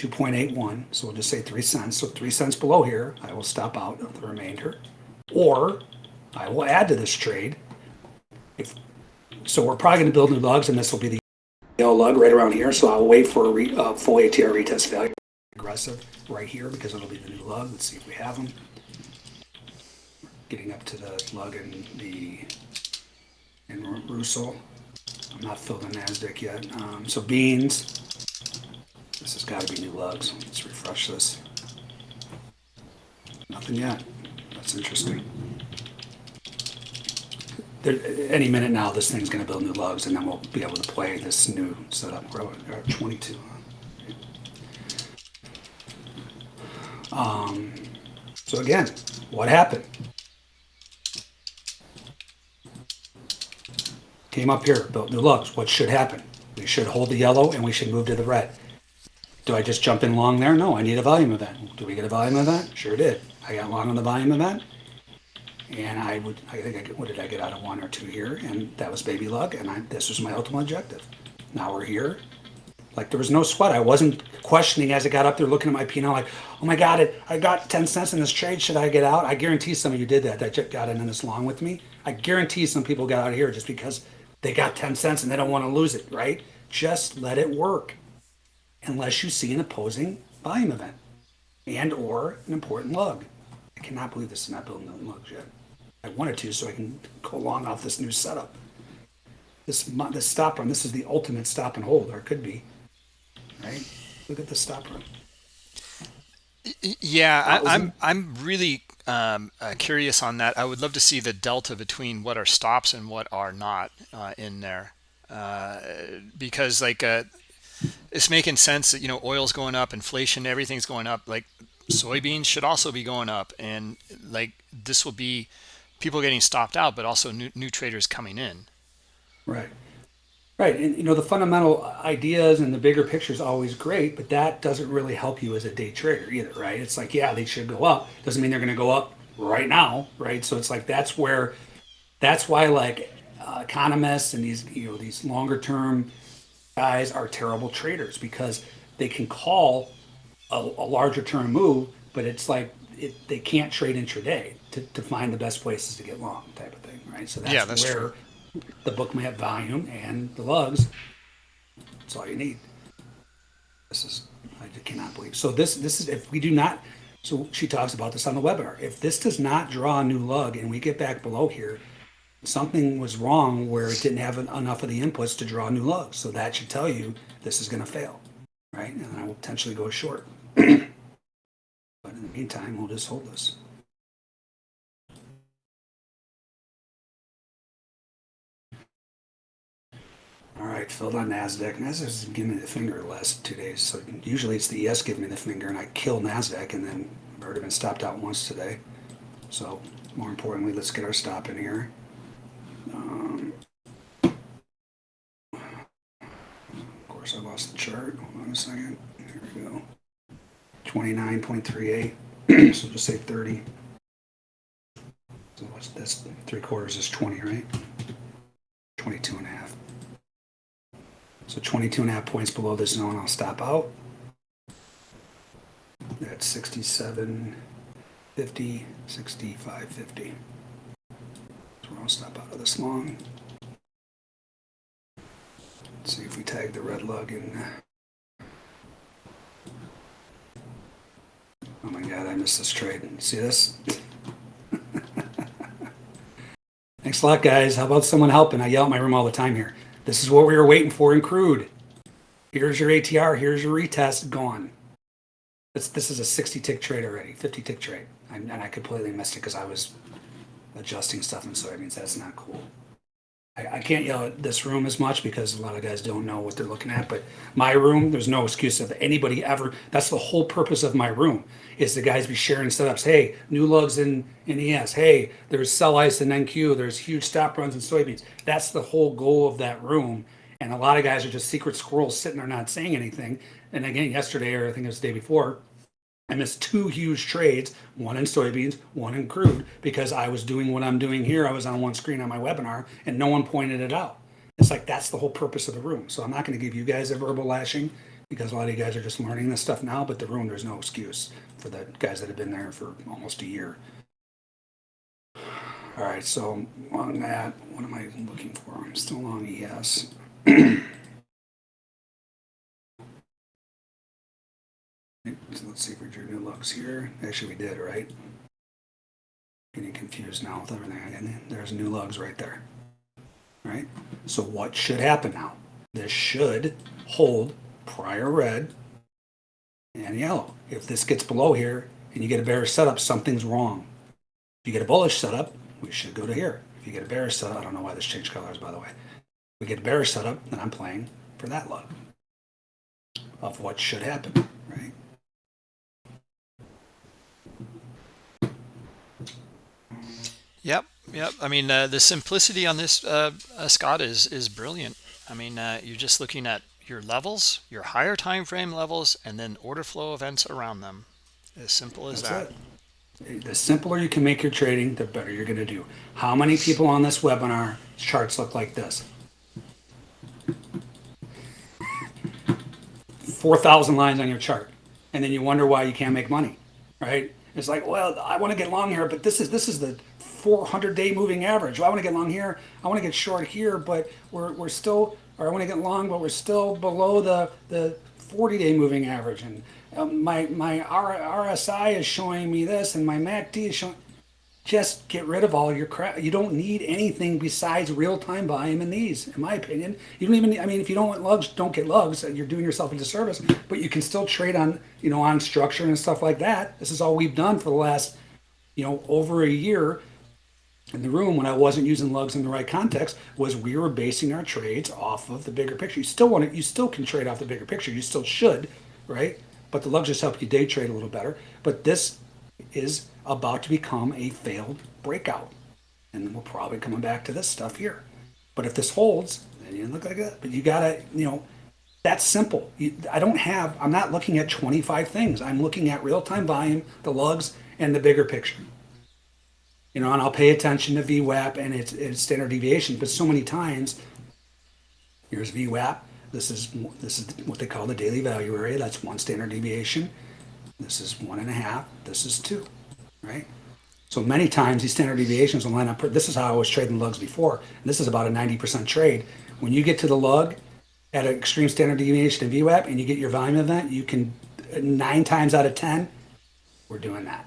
2.81. So we'll just say 3 cents. So 3 cents below here, I will stop out of the remainder. Or I will add to this trade. If So we're probably going to build new lugs, and this will be the yellow lug right around here. So I'll wait for a re, uh, full ATR retest value. Aggressive right here because it'll be the new lug. Let's see if we have them. Getting up to the lug and the Ru- Russell. I'm not filled in NASDAQ yet. Um, so beans. This has got to be new lugs. Let's refresh this. Nothing yet. That's interesting. there, any minute now, this thing's gonna build new lugs and then we'll be able to play this new setup. We're at twenty-two. Um, so again, what happened? Came up here, built new lugs. What should happen? We should hold the yellow and we should move to the red. Do I just jump in long there? No, I need a volume event. Do we get a volume event? Sure did. I got long on the volume event. And I would, I think I get, what did I get out of one or two here? And that was baby lug. And I, this was my ultimate objective. Now we're here. Like there was no sweat. I wasn't questioning as I got up there looking at my P&L like, oh my God, it, I got 10 cents in this trade. Should I get out? I guarantee some of you did that. That got in this long with me. I guarantee some people got out of here just because they got 10 cents and they don't want to lose it, right? Just let it work unless you see an opposing volume event and or an important lug. I cannot believe this is not building the lugs yet. I wanted to so I can go along off this new setup. This, this stop run, this is the ultimate stop and hold, or it could be, right? Look at the stop run. Yeah, I, I'm. I'm really um, uh, curious on that. I would love to see the delta between what are stops and what are not uh, in there, uh, because like uh, it's making sense that you know oil's going up, inflation, everything's going up. Like soybeans should also be going up, and like this will be people getting stopped out, but also new new traders coming in. Right. Right. And you know, the fundamental ideas and the bigger picture is always great, but that doesn't really help you as a day trader either, right? It's like, yeah, they should go up. Doesn't mean they're going to go up right now, right? So it's like that's where that's why like uh, economists and these you know these longer term guys are terrible traders because they can call a, a larger term move, but it's like it, they can't trade intraday to, to find the best places to get long type of thing, right? So that's, Yeah, that's where true. the Bookmap volume and the lugs. That's all you need. This is I cannot believe. So this this is if we do not. So she talks about this on the webinar. If this does not draw a new lug and we get back below here, something was wrong where it didn't have en- enough of the inputs to draw new lugs. So that should tell you this is going to fail, right? And I will potentially go short. (clears throat) but in the meantime, we'll just hold this. All right, filled on Nasdaq. Nasdaq's giving me the finger the last two days. So usually it's the ES giving me the finger, and I kill Nasdaq, and then I've already been stopped out once today. So more importantly, let's get our stop in here. Um, of course, I lost the chart. Hold on a second. Here we go. Twenty-nine point three eight. (clears throat) so just say thirty. So what's this? Three quarters is twenty, right? 22 and a half. So 22 and a half points below this zone, I'll stop out. That's 67, 50, 65, 50. I'll stop out of this long. Let's see if we tag the red lug in. Oh my god, I missed this trade. See this? (laughs) Thanks a lot, guys. How about someone helping? I yell at my room all the time here. This is what we were waiting for in crude. Here's your ATR. Here's your retest. Gone. This, this is a 60 tick trade already, 50 tick trade. And, and I completely missed it because I was adjusting stuff in soybeans. That's not cool. I, I can't yell at this room as much because a lot of guys don't know what they're looking at. But my room, there's no excuse of anybody ever. That's the whole purpose of my room is the guys be sharing setups. Hey, new lugs in, in ES. Hey, there's sell ice in NQ. There's huge stop runs in soybeans. That's the whole goal of that room. And a lot of guys are just secret squirrels sitting there not saying anything. And again, yesterday, or I think it was the day before, I missed two huge trades, one in soybeans, one in crude, because I was doing what I'm doing here. I was on one screen on my webinar and no one pointed it out. It's like that's the whole purpose of the room. So I'm not going to give you guys a verbal lashing because a lot of you guys are just learning this stuff now, but the room, there's no excuse for the guys that have been there for almost a year. All right, so on that, what am I looking for? I'm still on ES. (clears throat) So let's see if we drew new lugs here. Actually, we did, right? Getting confused now with everything. And there's new lugs right there. Right? So what should happen now? This should hold prior red and yellow. If this gets below here and you get a bearish setup, something's wrong. If you get a bullish setup, we should go to here. If you get a bearish setup, I don't know why this changed colors, by the way. We get a bearish setup, then I'm playing for that lug of what should happen, right? Yep, yep. I mean, uh, the simplicity on this, uh, uh, Scott, is is brilliant. I mean, uh, you're just looking at your levels, your higher time frame levels, and then order flow events around them. As simple as That's that. it. The simpler you can make your trading, the better you're going to do. How many people on this webinar charts look like this? 4,000 lines on your chart. And then you wonder why you can't make money, right? It's like, well, I want to get long here, but this is this is the 400 day moving average. Well, I want to get long here. I want to get short here, but we're, we're still, or I want to get long, but we're still below the, the 40 day moving average. And um, my, my RSI is showing me this and my MACD is showing, just get rid of all your crap. You don't need anything besides real-time volume in these, in my opinion. You don't even, I mean, if you don't want lugs, don't get lugs. You're doing yourself a disservice, but you can still trade on, you know, on structure and stuff like that. This is all we've done for the last, you know, over a year in the room when I wasn't using lugs in the right context was we were basing our trades off of the bigger picture. You still want to, you still can trade off the bigger picture. You still should, right? But the lugs just help you day trade a little better. But this is about to become a failed breakout. And we're probably coming back to this stuff here. But if this holds, then you look like that. But you gotta, you know, that's simple. You, I don't have, I'm not looking at 25 things. I'm looking at real-time volume, the lugs, and the bigger picture. You know, and I'll pay attention to VWAP and its, its standard deviation. But so many times, here's VWAP. This is this is what they call the daily value area. That's one standard deviation. This is one and a half. This is two, right? So many times these standard deviations will line up. This is how I was trading lugs before. This is about a 90% trade. When you get to the lug at an extreme standard deviation of VWAP and you get your volume event, you can nine times out of 10, we're doing that.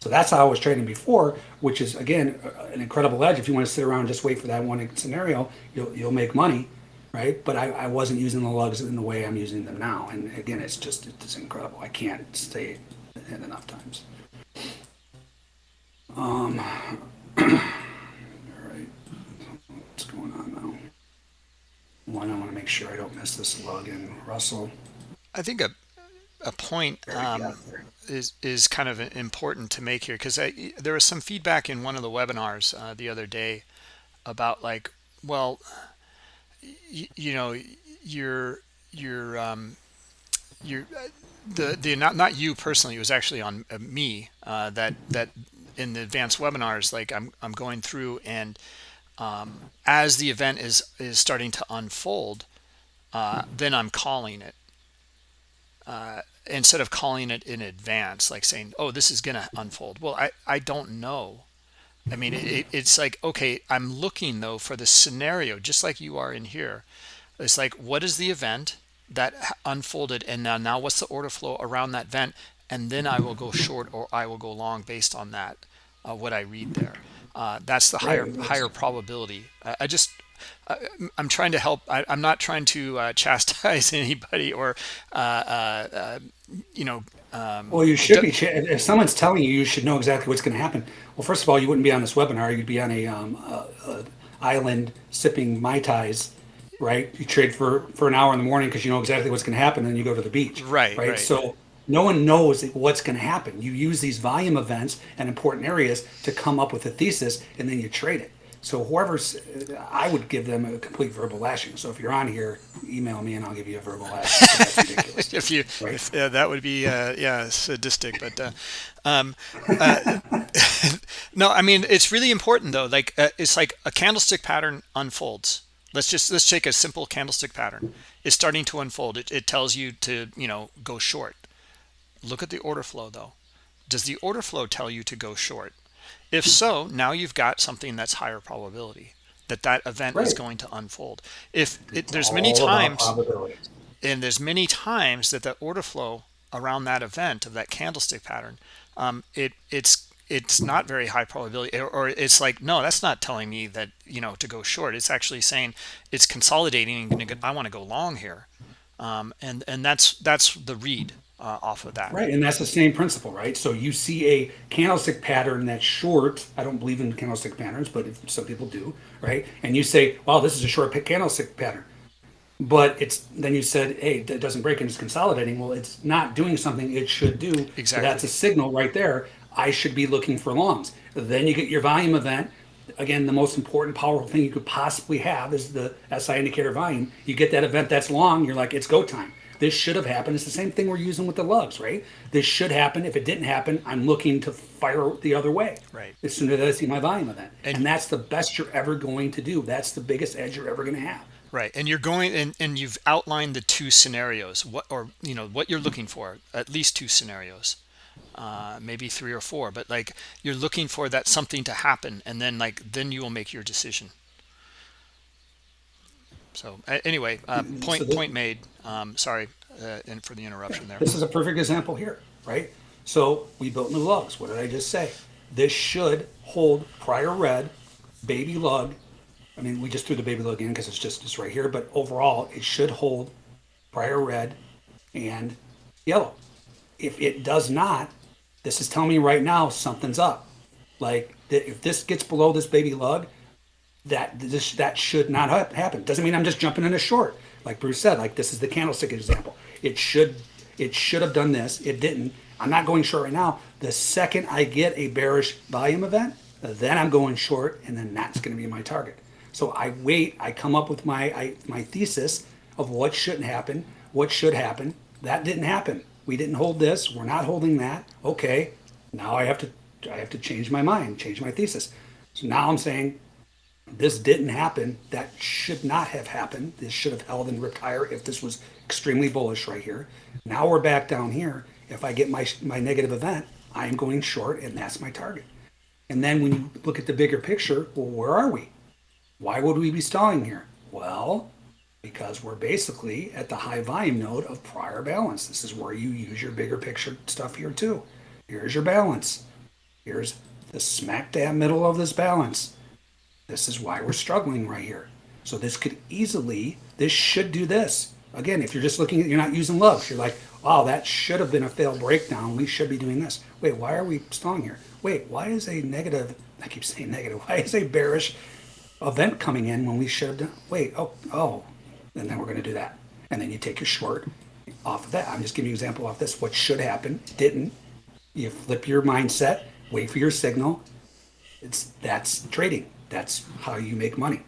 So that's how I was trading before, which is again an incredible edge. If you want to sit around and just wait for that one scenario, you'll you'll make money, right? But I, I wasn't using the lugs in the way I'm using them now, and again, it's just it's incredible. I can't stay in enough times. Um, (clears throat) all right, what's going on now? One, I want to make sure I don't miss this lug in Russell. I think a a point um, is is kind of important to make here because there was some feedback in one of the webinars uh, the other day about like, well, you know, you're you're um, you're the the not not you personally. It was actually on uh, me uh, that that in the advanced webinars, like I'm I'm going through and um, as the event is is starting to unfold, uh, then I'm calling it. Uh, instead of calling it in advance, like saying, oh, this is going to unfold. Well, I, I don't know. I mean, it, it's like, okay, I'm looking though for the scenario, just like you are in here. It's like, what is the event that unfolded? And now, now what's the order flow around that event? And then I will go short or I will go long based on that, uh, what I read there. Uh, that's the higher higher probability. I, I just I'm trying to help. I, am not trying to uh, (laughs) chastise anybody or, uh, uh, uh, you know. Um, well, you should be. If someone's telling you, you should know exactly what's going to happen. Well, first of all, you wouldn't be on this webinar. You'd be on a, um, a, a island sipping mai tais, right? You trade for for an hour in the morning because you know exactly what's going to happen, and then you go to the beach. Right. Right. right. So no one knows what's going to happen. You use these volume events and important areas to come up with a thesis, and then you trade it. So whoever's, I would give them a complete verbal lashing. So if you're on here, email me and I'll give you a verbal lashing. That's ridiculous. (laughs) if you, right? if, uh, that would be, uh, yeah, sadistic. But uh, um, uh, (laughs) no, I mean it's really important though. Like uh, it's like a candlestick pattern unfolds. Let's just let's take a simple candlestick pattern. It's starting to unfold. It, it tells you to you know go short. Look at the order flow though. Does the order flow tell you to go short? If so, now you've got something that's higher probability that that event right. is going to unfold. If it, there's many times, and there's many times that the order flow around that event of that candlestick pattern, um, it it's it's not very high probability, or, or, it's like no, that's not telling me that you know to go short. It's actually saying it's consolidating. And I want to go long here, um, and and that's that's the read uh, off of that. Right, and that's the same principle, right? So you see a candlestick pattern that's short. I don't believe in candlestick patterns, but if some people do, right? And you say, "Wow, this is a short pick candlestick pattern," but it's then you said, "Hey, it doesn't break and it's consolidating." Well, it's not doing something it should do. So Exactly. that's a signal right there. I should be looking for longs. Then you get your volume event. Again, the most important, powerful thing you could possibly have is the SI indicator volume. You get that event that's long, you're like, it's go time. This should have happened. It's the same thing we're using with the lugs, right? This should happen. If it didn't happen, I'm looking to fire the other way. Right. As soon as I see my volume event. And- And, that's the best you're ever going to do. That's the biggest edge you're ever going to have. Right, and you're going and, and you've outlined the two scenarios, what or you know what you're looking for, at least two scenarios, uh, maybe three or four, but like you're looking for that something to happen, and then like then you will make your decision. So anyway, uh, point So the- point made. Um, sorry, uh, and for the interruption there. This is a perfect example here, right? So we built new lugs. What did I just say? This should hold prior red, baby lug. I mean, we just threw the baby lug in because it's just it's right here, but overall it should hold prior red and yellow. If it does not, this is telling me right now something's up. Like if this gets below this baby lug, that this that should not hap- happen. Doesn't mean I'm just jumping in a short. Like Bruce said, like this is the candlestick example. It should it should have done this. It didn't. I'm not going short right now. The second I get a bearish volume event, then I'm going short, and then that's going to be my target. So I wait. I come up with my I, my thesis of what shouldn't happen, what should happen. That didn't happen. We didn't hold this. We're not holding that. Okay. Now I have to I have to change my mind, change my thesis. So now I'm saying this didn't happen. That should not have happened. This should have held and ripped higher if this was extremely bullish right here. Now we're back down here. If I get my my negative event, I'm going short, and that's my target. And then when you look at the bigger picture, well, where are we? Why would we be stalling here? Well, because we're basically at the high volume node of prior balance. This is where you use your bigger picture stuff here too. Here's your balance. Here's the smack dab middle of this balance. This is why we're struggling right here. So this could easily, this should do this. Again, if you're just looking at, you're not using lugs. You're like, wow, that should have been a failed breakdown. We should be doing this. Wait, why are we stalling here? Wait, why is a negative, (laughs) I keep saying negative, why is a bearish event coming in when we should have done, wait, oh, oh, and then we're going to do that. And then you take your short off of that. I'm just giving you an example off this. What should happen, didn't. You flip your mindset, wait for your signal. It's that's trading. That's how you make money.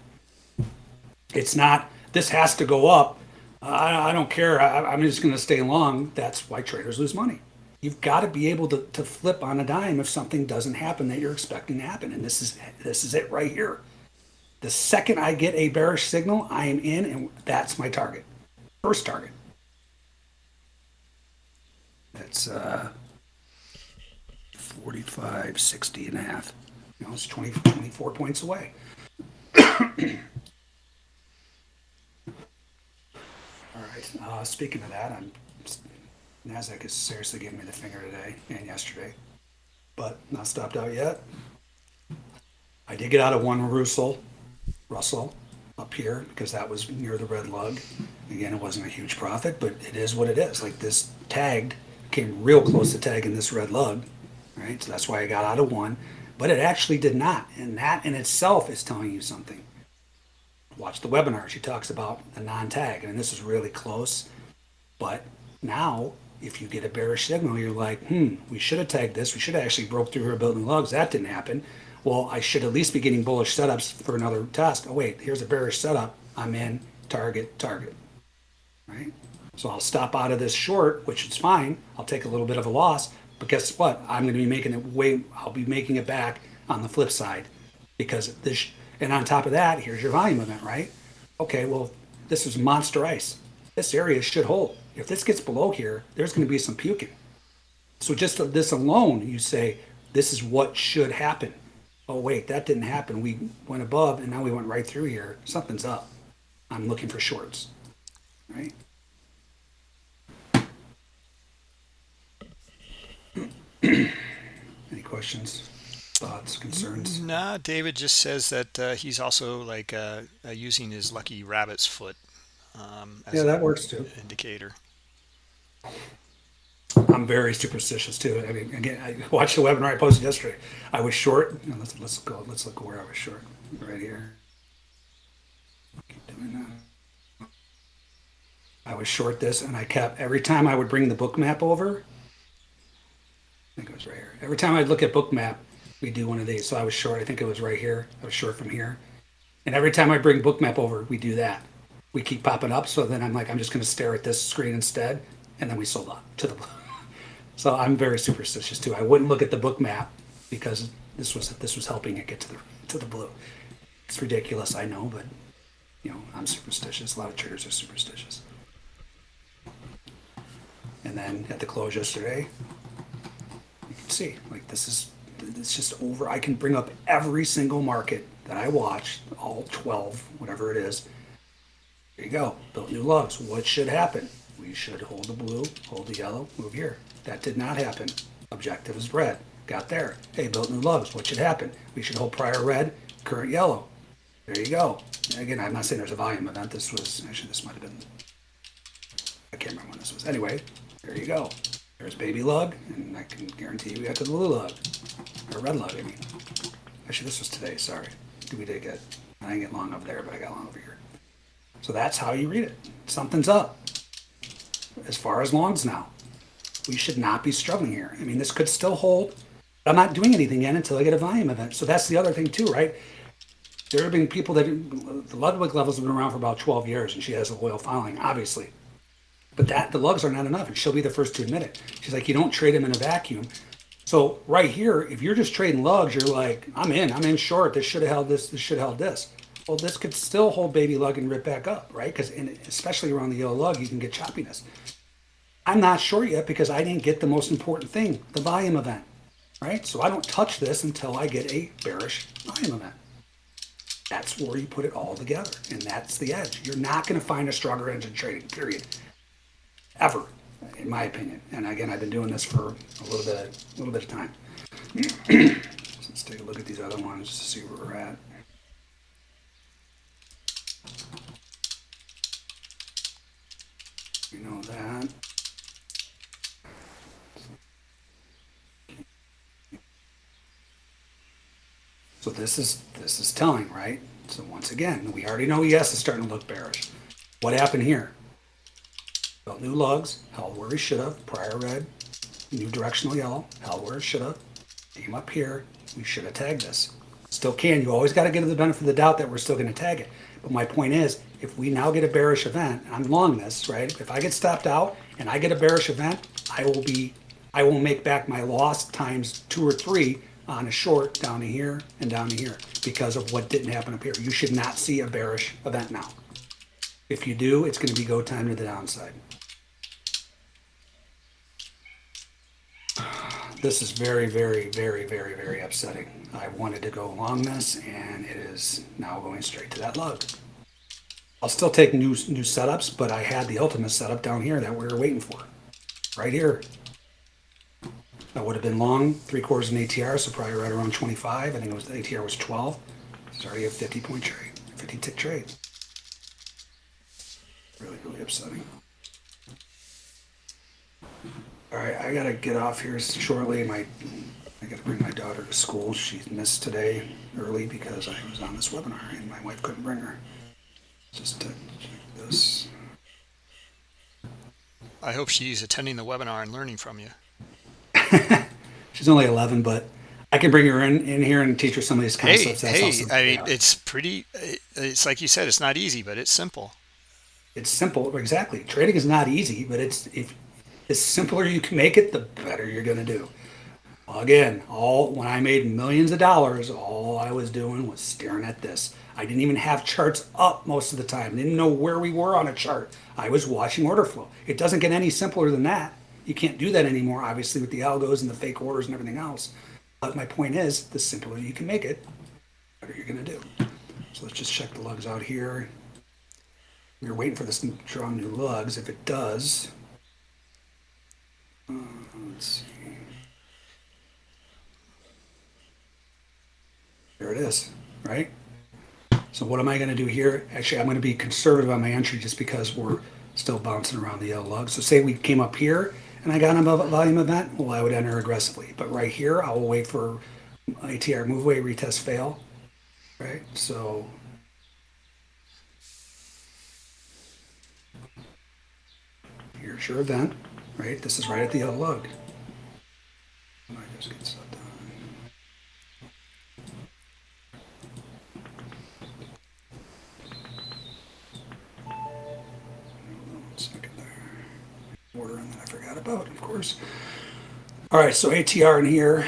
It's not, this has to go up. I, I don't care. I, I'm just going to stay long. That's why traders lose money. You've got to be able to, to flip on a dime if something doesn't happen that you're expecting to happen. And this is this is it right here. The second I get a bearish signal, I am in, and that's my target. First target. That's uh, 45, 60 and a half. You know, it's 20, 24 points away. (coughs) All right. Uh, speaking of that, I'm Nasdaq is seriously giving me the finger today and yesterday, but not stopped out yet. I did get out of one Russell, Russell up here because that was near the red lug. Again, it wasn't a huge profit, but it is what it is. Like this tagged came real close to tagging this red lug, right? So that's why I got out of one, but it actually did not, and that in itself is telling you something watch the webinar. She talks about the non-tag, and this is really close. But now, if you get a bearish signal, you're like, hmm, we should have tagged this. We should have actually broke through her building lugs. That didn't happen. Well, I should at least be getting bullish setups for another test. Oh wait, here's a bearish setup. I'm in target, target. Right? So I'll stop out of this short, which is fine. I'll take a little bit of a loss, but guess what? I'm going to be making it way. I'll be making it back on the flip side because this. And on top of that, here's your volume event, right? Okay, well, this is monster ice. This area should hold. If this gets below here, there's going to be some puking. So just this alone, you say this is what should happen. Oh wait, that didn't happen. We went above, and now we went right through here. Something's up. I'm looking for shorts, right? (clears throat) Any questions, thoughts, concerns? Nah, David just says that uh, he's also like uh, uh, using his lucky rabbit's foot um, Yeah, that works too. indicator. I'm very superstitious too. I mean, again, I (laughs) watched the webinar I posted yesterday. I was short. Let's, let's go, let's look where I was short, right here. Keep doing that. I was short this and I kept, every time I would bring the Bookmap over, I think it was right here. Every time I'd look at Bookmap, we do one of these. So I was short, I think it was right here. I was short from here. And every time I bring Bookmap over, we do that. We keep popping up. So then I'm like, I'm just going to stare at this screen instead. And then we sold up to the blue. (laughs) So I'm very superstitious too. I wouldn't look at the Bookmap because this was this was helping it get to the to the blue. It's ridiculous, I know, but you know, I'm superstitious. A lot of traders are superstitious. And then at the close yesterday, you can see like this is it's just over. I can bring up every single market that I watched, all 12, whatever it is. There you go. Built new lugs. What should happen? We should hold the blue, hold the yellow, move here. That did not happen. Objective is red. Got there. Hey, built new lugs. What should happen? We should hold prior red, current yellow. There you go. Again, I'm not saying there's a volume event. This was, actually, this might have been, I can't remember when this was. Anyway, there you go. There's baby lug, and I can guarantee you we got to the blue lug. Or red lug, I mean. Actually, this was today, sorry. We did get, I didn't get long up there, but I got long over here. So that's how you read it. Something's up. As far as longs now, we should not be struggling here. I mean, this could still hold. I'm not doing anything yet until I get a volume event. So that's the other thing too, right? There have been people that the Ludwig levels have been around for about 12 years, and she has a loyal following, obviously. But that the lugs are not enough, and she'll be the first to admit it. She's like, you don't trade them in a vacuum. So right here, if you're just trading lugs, you're like, I'm in, I'm in short. This should have held this. This should have held this. Well, this could still hold baby lug and rip back up, right? Because especially around the yellow lug, you can get choppiness. I'm not sure yet because I didn't get the most important thing, the volume event, right? So I don't touch this until I get a bearish volume event. That's where you put it all together, and that's the edge. You're not going to find a stronger engine trading, period, ever, in my opinion. And again, I've been doing this for a little bit, a little bit of time. (clears throat) Let's take a look at these other ones just to see where we're at. You know that. So this is this is telling, right? So once again, we already know ES is starting to look bearish. What happened here? Built new lugs, held where he should have, prior red, new directional yellow, held where it should have, came up here, we should have tagged this. Still can, you always got to give the benefit of the doubt that we're still going to tag it. But my point is, if we now get a bearish event, I'm long this, right? If I get stopped out and I get a bearish event, I will be, I will make back my loss times two or three on a short down to here and down to here because of what didn't happen up here. You should not see a bearish event now. If you do, it's going to be go time to the downside. This is very, very, very, very, very upsetting. I wanted to go along this and it is now going straight to that lug. I'll still take new, new setups, but I had the ultimate setup down here that we were waiting for. Right here. That would have been long, three quarters in ATR, so probably right around 25. I think it was the ATR was 12. It's already a 50 point trade, 50 tick trade. Really, really upsetting. All right, I gotta get off here shortly. My, I gotta bring my daughter to school. She missed today early because I was on this webinar and my wife couldn't bring her. Just to check this. I hope she's attending the webinar and learning from you. (laughs) She's only 11, but I can bring her in, in here and teach her some of these Hey, concepts. That's hey, awesome. I mean, Yeah. it's pretty, it's like you said, it's not easy, but it's simple. It's simple, exactly. Trading is not easy, but it's if the simpler you can make it, the better you're going to do. Again, all when I made millions of dollars, all I was doing was staring at this. I didn't even have charts up most of the time. Didn't know where we were on a chart. I was watching order flow. It doesn't get any simpler than that. You can't do that anymore, obviously, with the algos and the fake orders and everything else. But my point is, the simpler you can make it, the better you're going to do. So let's just check the lugs out here. We're waiting for this to draw new lugs. If it does, let's see. There it is, right? So what am I going to do here? Actually, I'm going to be conservative on my entry just because we're still bouncing around the yellow lug. So say we came up here and I got a volume event, well, I would enter aggressively. But right here, I will wait for ATR move away, retest, fail. Right, so here's your event, right? This is right at the yellow lug. Order that I forgot about, of course. All right, so ATR in here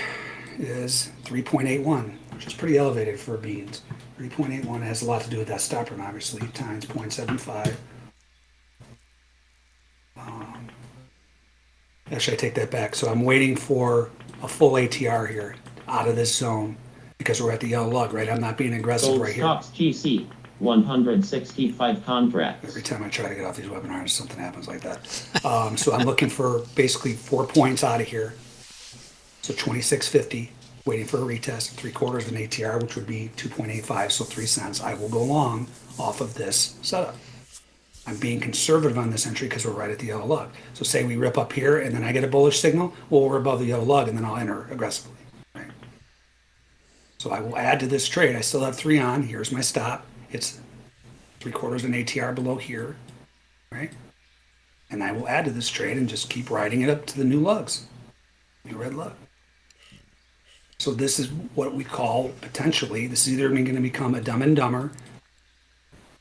is 3.81, which is pretty elevated for beans. 3.81 has a lot to do with that stop run, obviously, times 0.75. actually, I take that back. So I'm waiting for a full ATR here out of this zone because we're at the yellow lug, right? I'm not being aggressive Gold right here. stocks GC 165 contracts. Every time I try to get off these webinars, something happens like that. Um, so I'm looking for basically four points out of here. So 2650, waiting for a retest, three quarters of an ATR, which would be 2.85, so three cents. I will go long off of this setup. I'm being conservative on this entry because we're right at the yellow lug. So say we rip up here and then I get a bullish signal, well, we're above the yellow lug and then I'll enter aggressively. So I will add to this trade. I still have three on. Here's my stop. It's three quarters of an ATR below here, right? And I will add to this trade and just keep riding it up to the new lugs, new red lug. So this is what we call potentially, this is either going to become a dumb and dumber,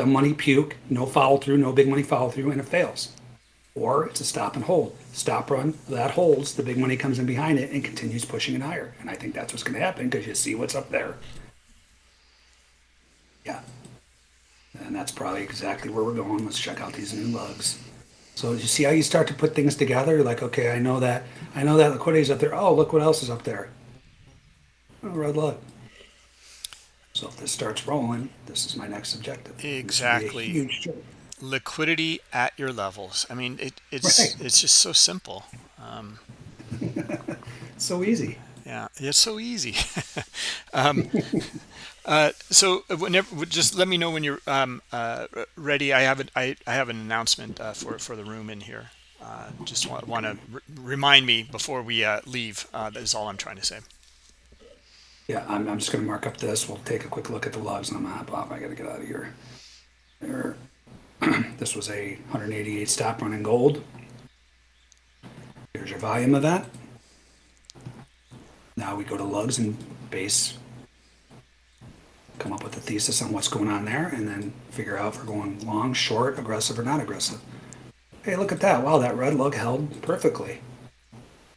dumb money puke, no follow through, no big money follow through, and it fails. Or it's a stop and hold. Stop run, that holds, the big money comes in behind it and continues pushing it higher. And I think that's what's going to happen because you see what's up there. Yeah. And that's probably exactly where we're going. Let's check out these new lugs. So you see how you start to put things together? You're like, okay, I know that, I know that liquidity is up there. Oh, look what else is up there. Oh, red lug. So if this starts rolling, this is my next objective. This would be a Exactly. liquidity at your levels. I mean, it, it's Right. it's just so simple. Um, (laughs) So easy. yeah, it's so easy. (laughs) um, uh, so whenever, just let me know when you're um, uh, ready. I have an I, I have an announcement uh, for for the room in here. Uh, just want, want to r- remind me before we uh, leave. Uh, that is all I'm trying to say. Yeah, I'm, I'm just gonna mark up this. We'll take a quick look at the lugs and I'm gonna hop off. I gotta get out of here. There. (clears throat) this was a 188 stop run in gold. Here's your volume of that. Now we go to lugs and base. Come up with a thesis on what's going on there and then figure out if we're going long, short, aggressive, or not aggressive. Hey, look at that. Wow, that red lug held perfectly.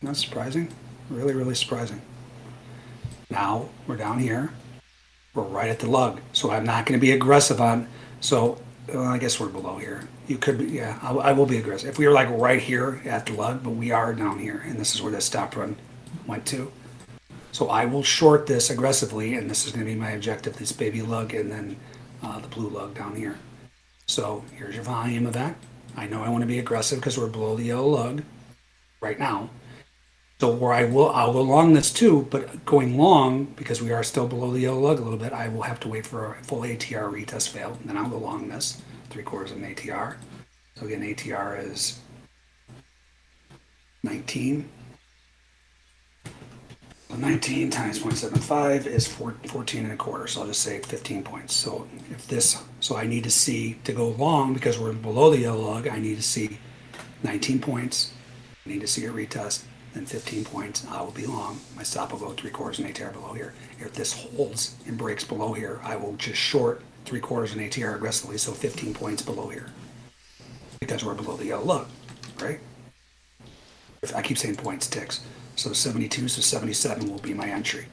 Not surprising. Really, really surprising. Now we're down here. We're right at the lug. So I'm not going to be aggressive on. So well, I guess we're below here. You could be, yeah, I, I will be aggressive. If we were like right here at the lug, but we are down here, and this is where that stop run went to. So I will short this aggressively, and this is going to be my objective this baby lug and then uh, the blue lug down here. So here's your volume of that. I know I want to be aggressive because we're below the yellow lug right now. So where I will, I'll go long this too, but going long, because we are still below the yellow lug a little bit, I will have to wait for a full ATR retest fail, and then I'll go long this, three quarters of an ATR. So again, ATR is 19. So 19 times 0.75 is four- 14 and a quarter, so I'll just say 15 points. So if this, so I need to see, to go long, because we're below the yellow lug, I need to see 19 points. I need to see a retest, then 15 points, I will be long. My stop will go three quarters and ATR below here. If this holds and breaks below here, I will just short three quarters and ATR aggressively, so 15 points below here. Because we're below the yellow lug, right? If I keep saying points, ticks. So 72 so 77 will be my entry.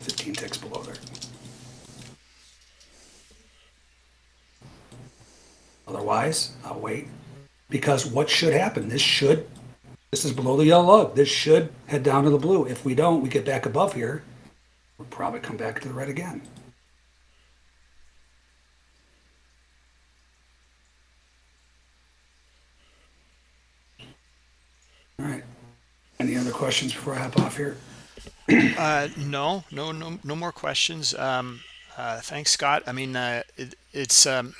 15 ticks below there. Otherwise, I'll wait. Because what should happen? This should, this is below the yellow lug. This should head down to the blue. If we don't, we get back above here. We'll probably come back to the red again. All right. Any other questions before I hop off here? (clears throat) Uh, no, no, no, no more questions. Um, uh, thanks, Scott. I mean, uh, it, it's um,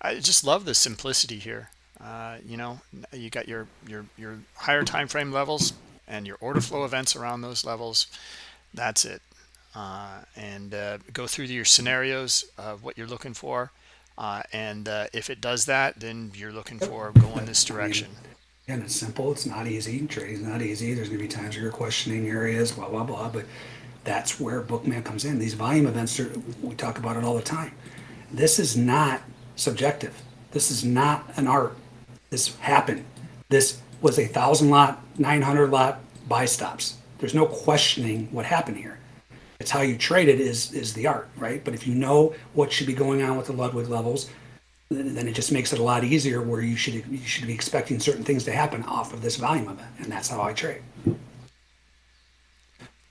I just love the simplicity here. Uh, you know you got your your your higher time frame levels and your order flow events around those levels that's it uh, and uh, go through your scenarios of what you're looking for uh, and uh, if it does that then you're looking for going this direction And it's simple. It's not easy. Trading's not easy. There's going to be times where you're questioning areas, blah blah blah. But that's where Bookmap comes in. These volume events are. We talk about it all the time. This is not subjective. This is not an art. This happened. This was a thousand lot, nine hundred lot buy stops. There's no questioning what happened here. It's how you trade it is is the art, right? But if you know what should be going on with the Ludwig levels, then then it just makes it a lot easier where you should you should be expecting certain things to happen off of this volume event, and that's how I trade.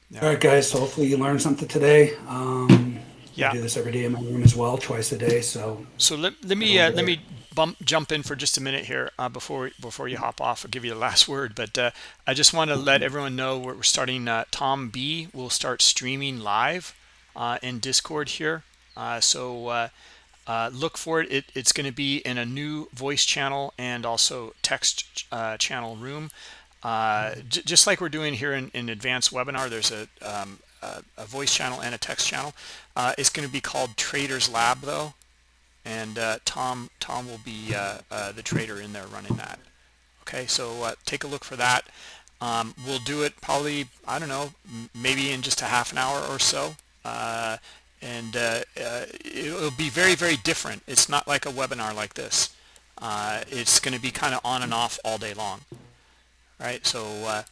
Yeah. All right, guys. So hopefully you learned something today. Um, Yeah. I do this every day in my room as well, twice a day. So So let, let me uh, let me bump jump in for just a minute here uh, before before you hop off. I'll give you the (laughs) last word, but uh, I just want to let everyone know we're, we're starting. Uh, Tom B will start streaming live uh, in Discord here, uh, so uh, uh, look for it. it it's going to be in a new voice channel and also text uh, channel room. Uh, j- just like we're doing here in, in advanced webinar, there's a, um, a, a voice channel and a text channel. Uh, it's going to be called Traders Lab though and uh, Tom Tom will be uh, uh, the trader in there running that. Okay, so uh, take a look for that. Um, we'll do it probably I don't know maybe in just a half an hour or so, uh, and uh, it'll be very very different. It's not like a webinar like this. It's going to be kind of on and off all day long, right? So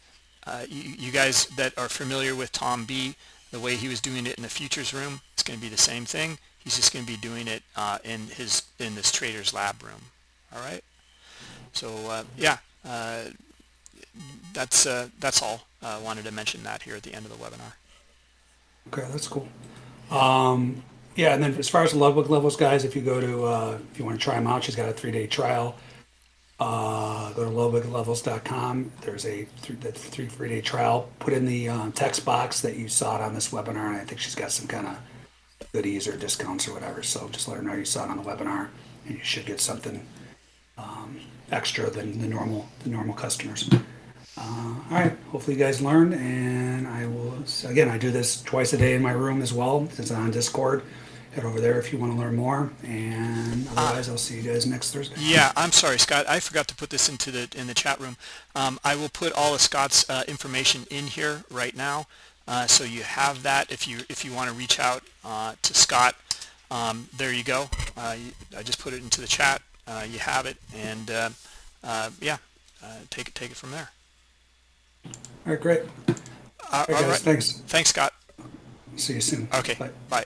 you, you guys that are familiar with Tom B, the way he was doing it in the futures room, it's going to be the same thing. He's just going to be doing it uh, in his in this trader's lab room. All right. So uh, yeah, uh, that's uh, that's all. I wanted to mention that here at the end of the webinar. okay, that's cool. Um, yeah, and then as far as the Ludwig levels, guys, if you go to uh, if you want to try them out, she's got a three day trial. Uh, go to ludwiglevels.com. There's a th- the three free day trial. Put in the uh, text box that you saw it on this webinar, and I think she's got some kind of goodies or discounts or whatever. So just let her know you saw it on the webinar, and you should get something um, extra than the normal the normal customers. Uh, all right. Hopefully you guys learned, and I will again. I do this twice a day in my room as well. Since I'm on Discord, head over there if you want to learn more. And otherwise, I'll see you guys next Thursday. Yeah, I'm sorry, Scott. I forgot to put this into the in the chat room. Um, I will put all of Scott's uh, information in here right now, uh, so you have that. If you if you want to reach out uh, to Scott, um, there you go. Uh, you, I just put it into the chat. Uh, you have it, and uh, uh, yeah, uh, take it take it from there. All right. Great. Uh, All right, all guys. Thanks. Thanks, Scott. See you soon. Okay. Bye. Bye.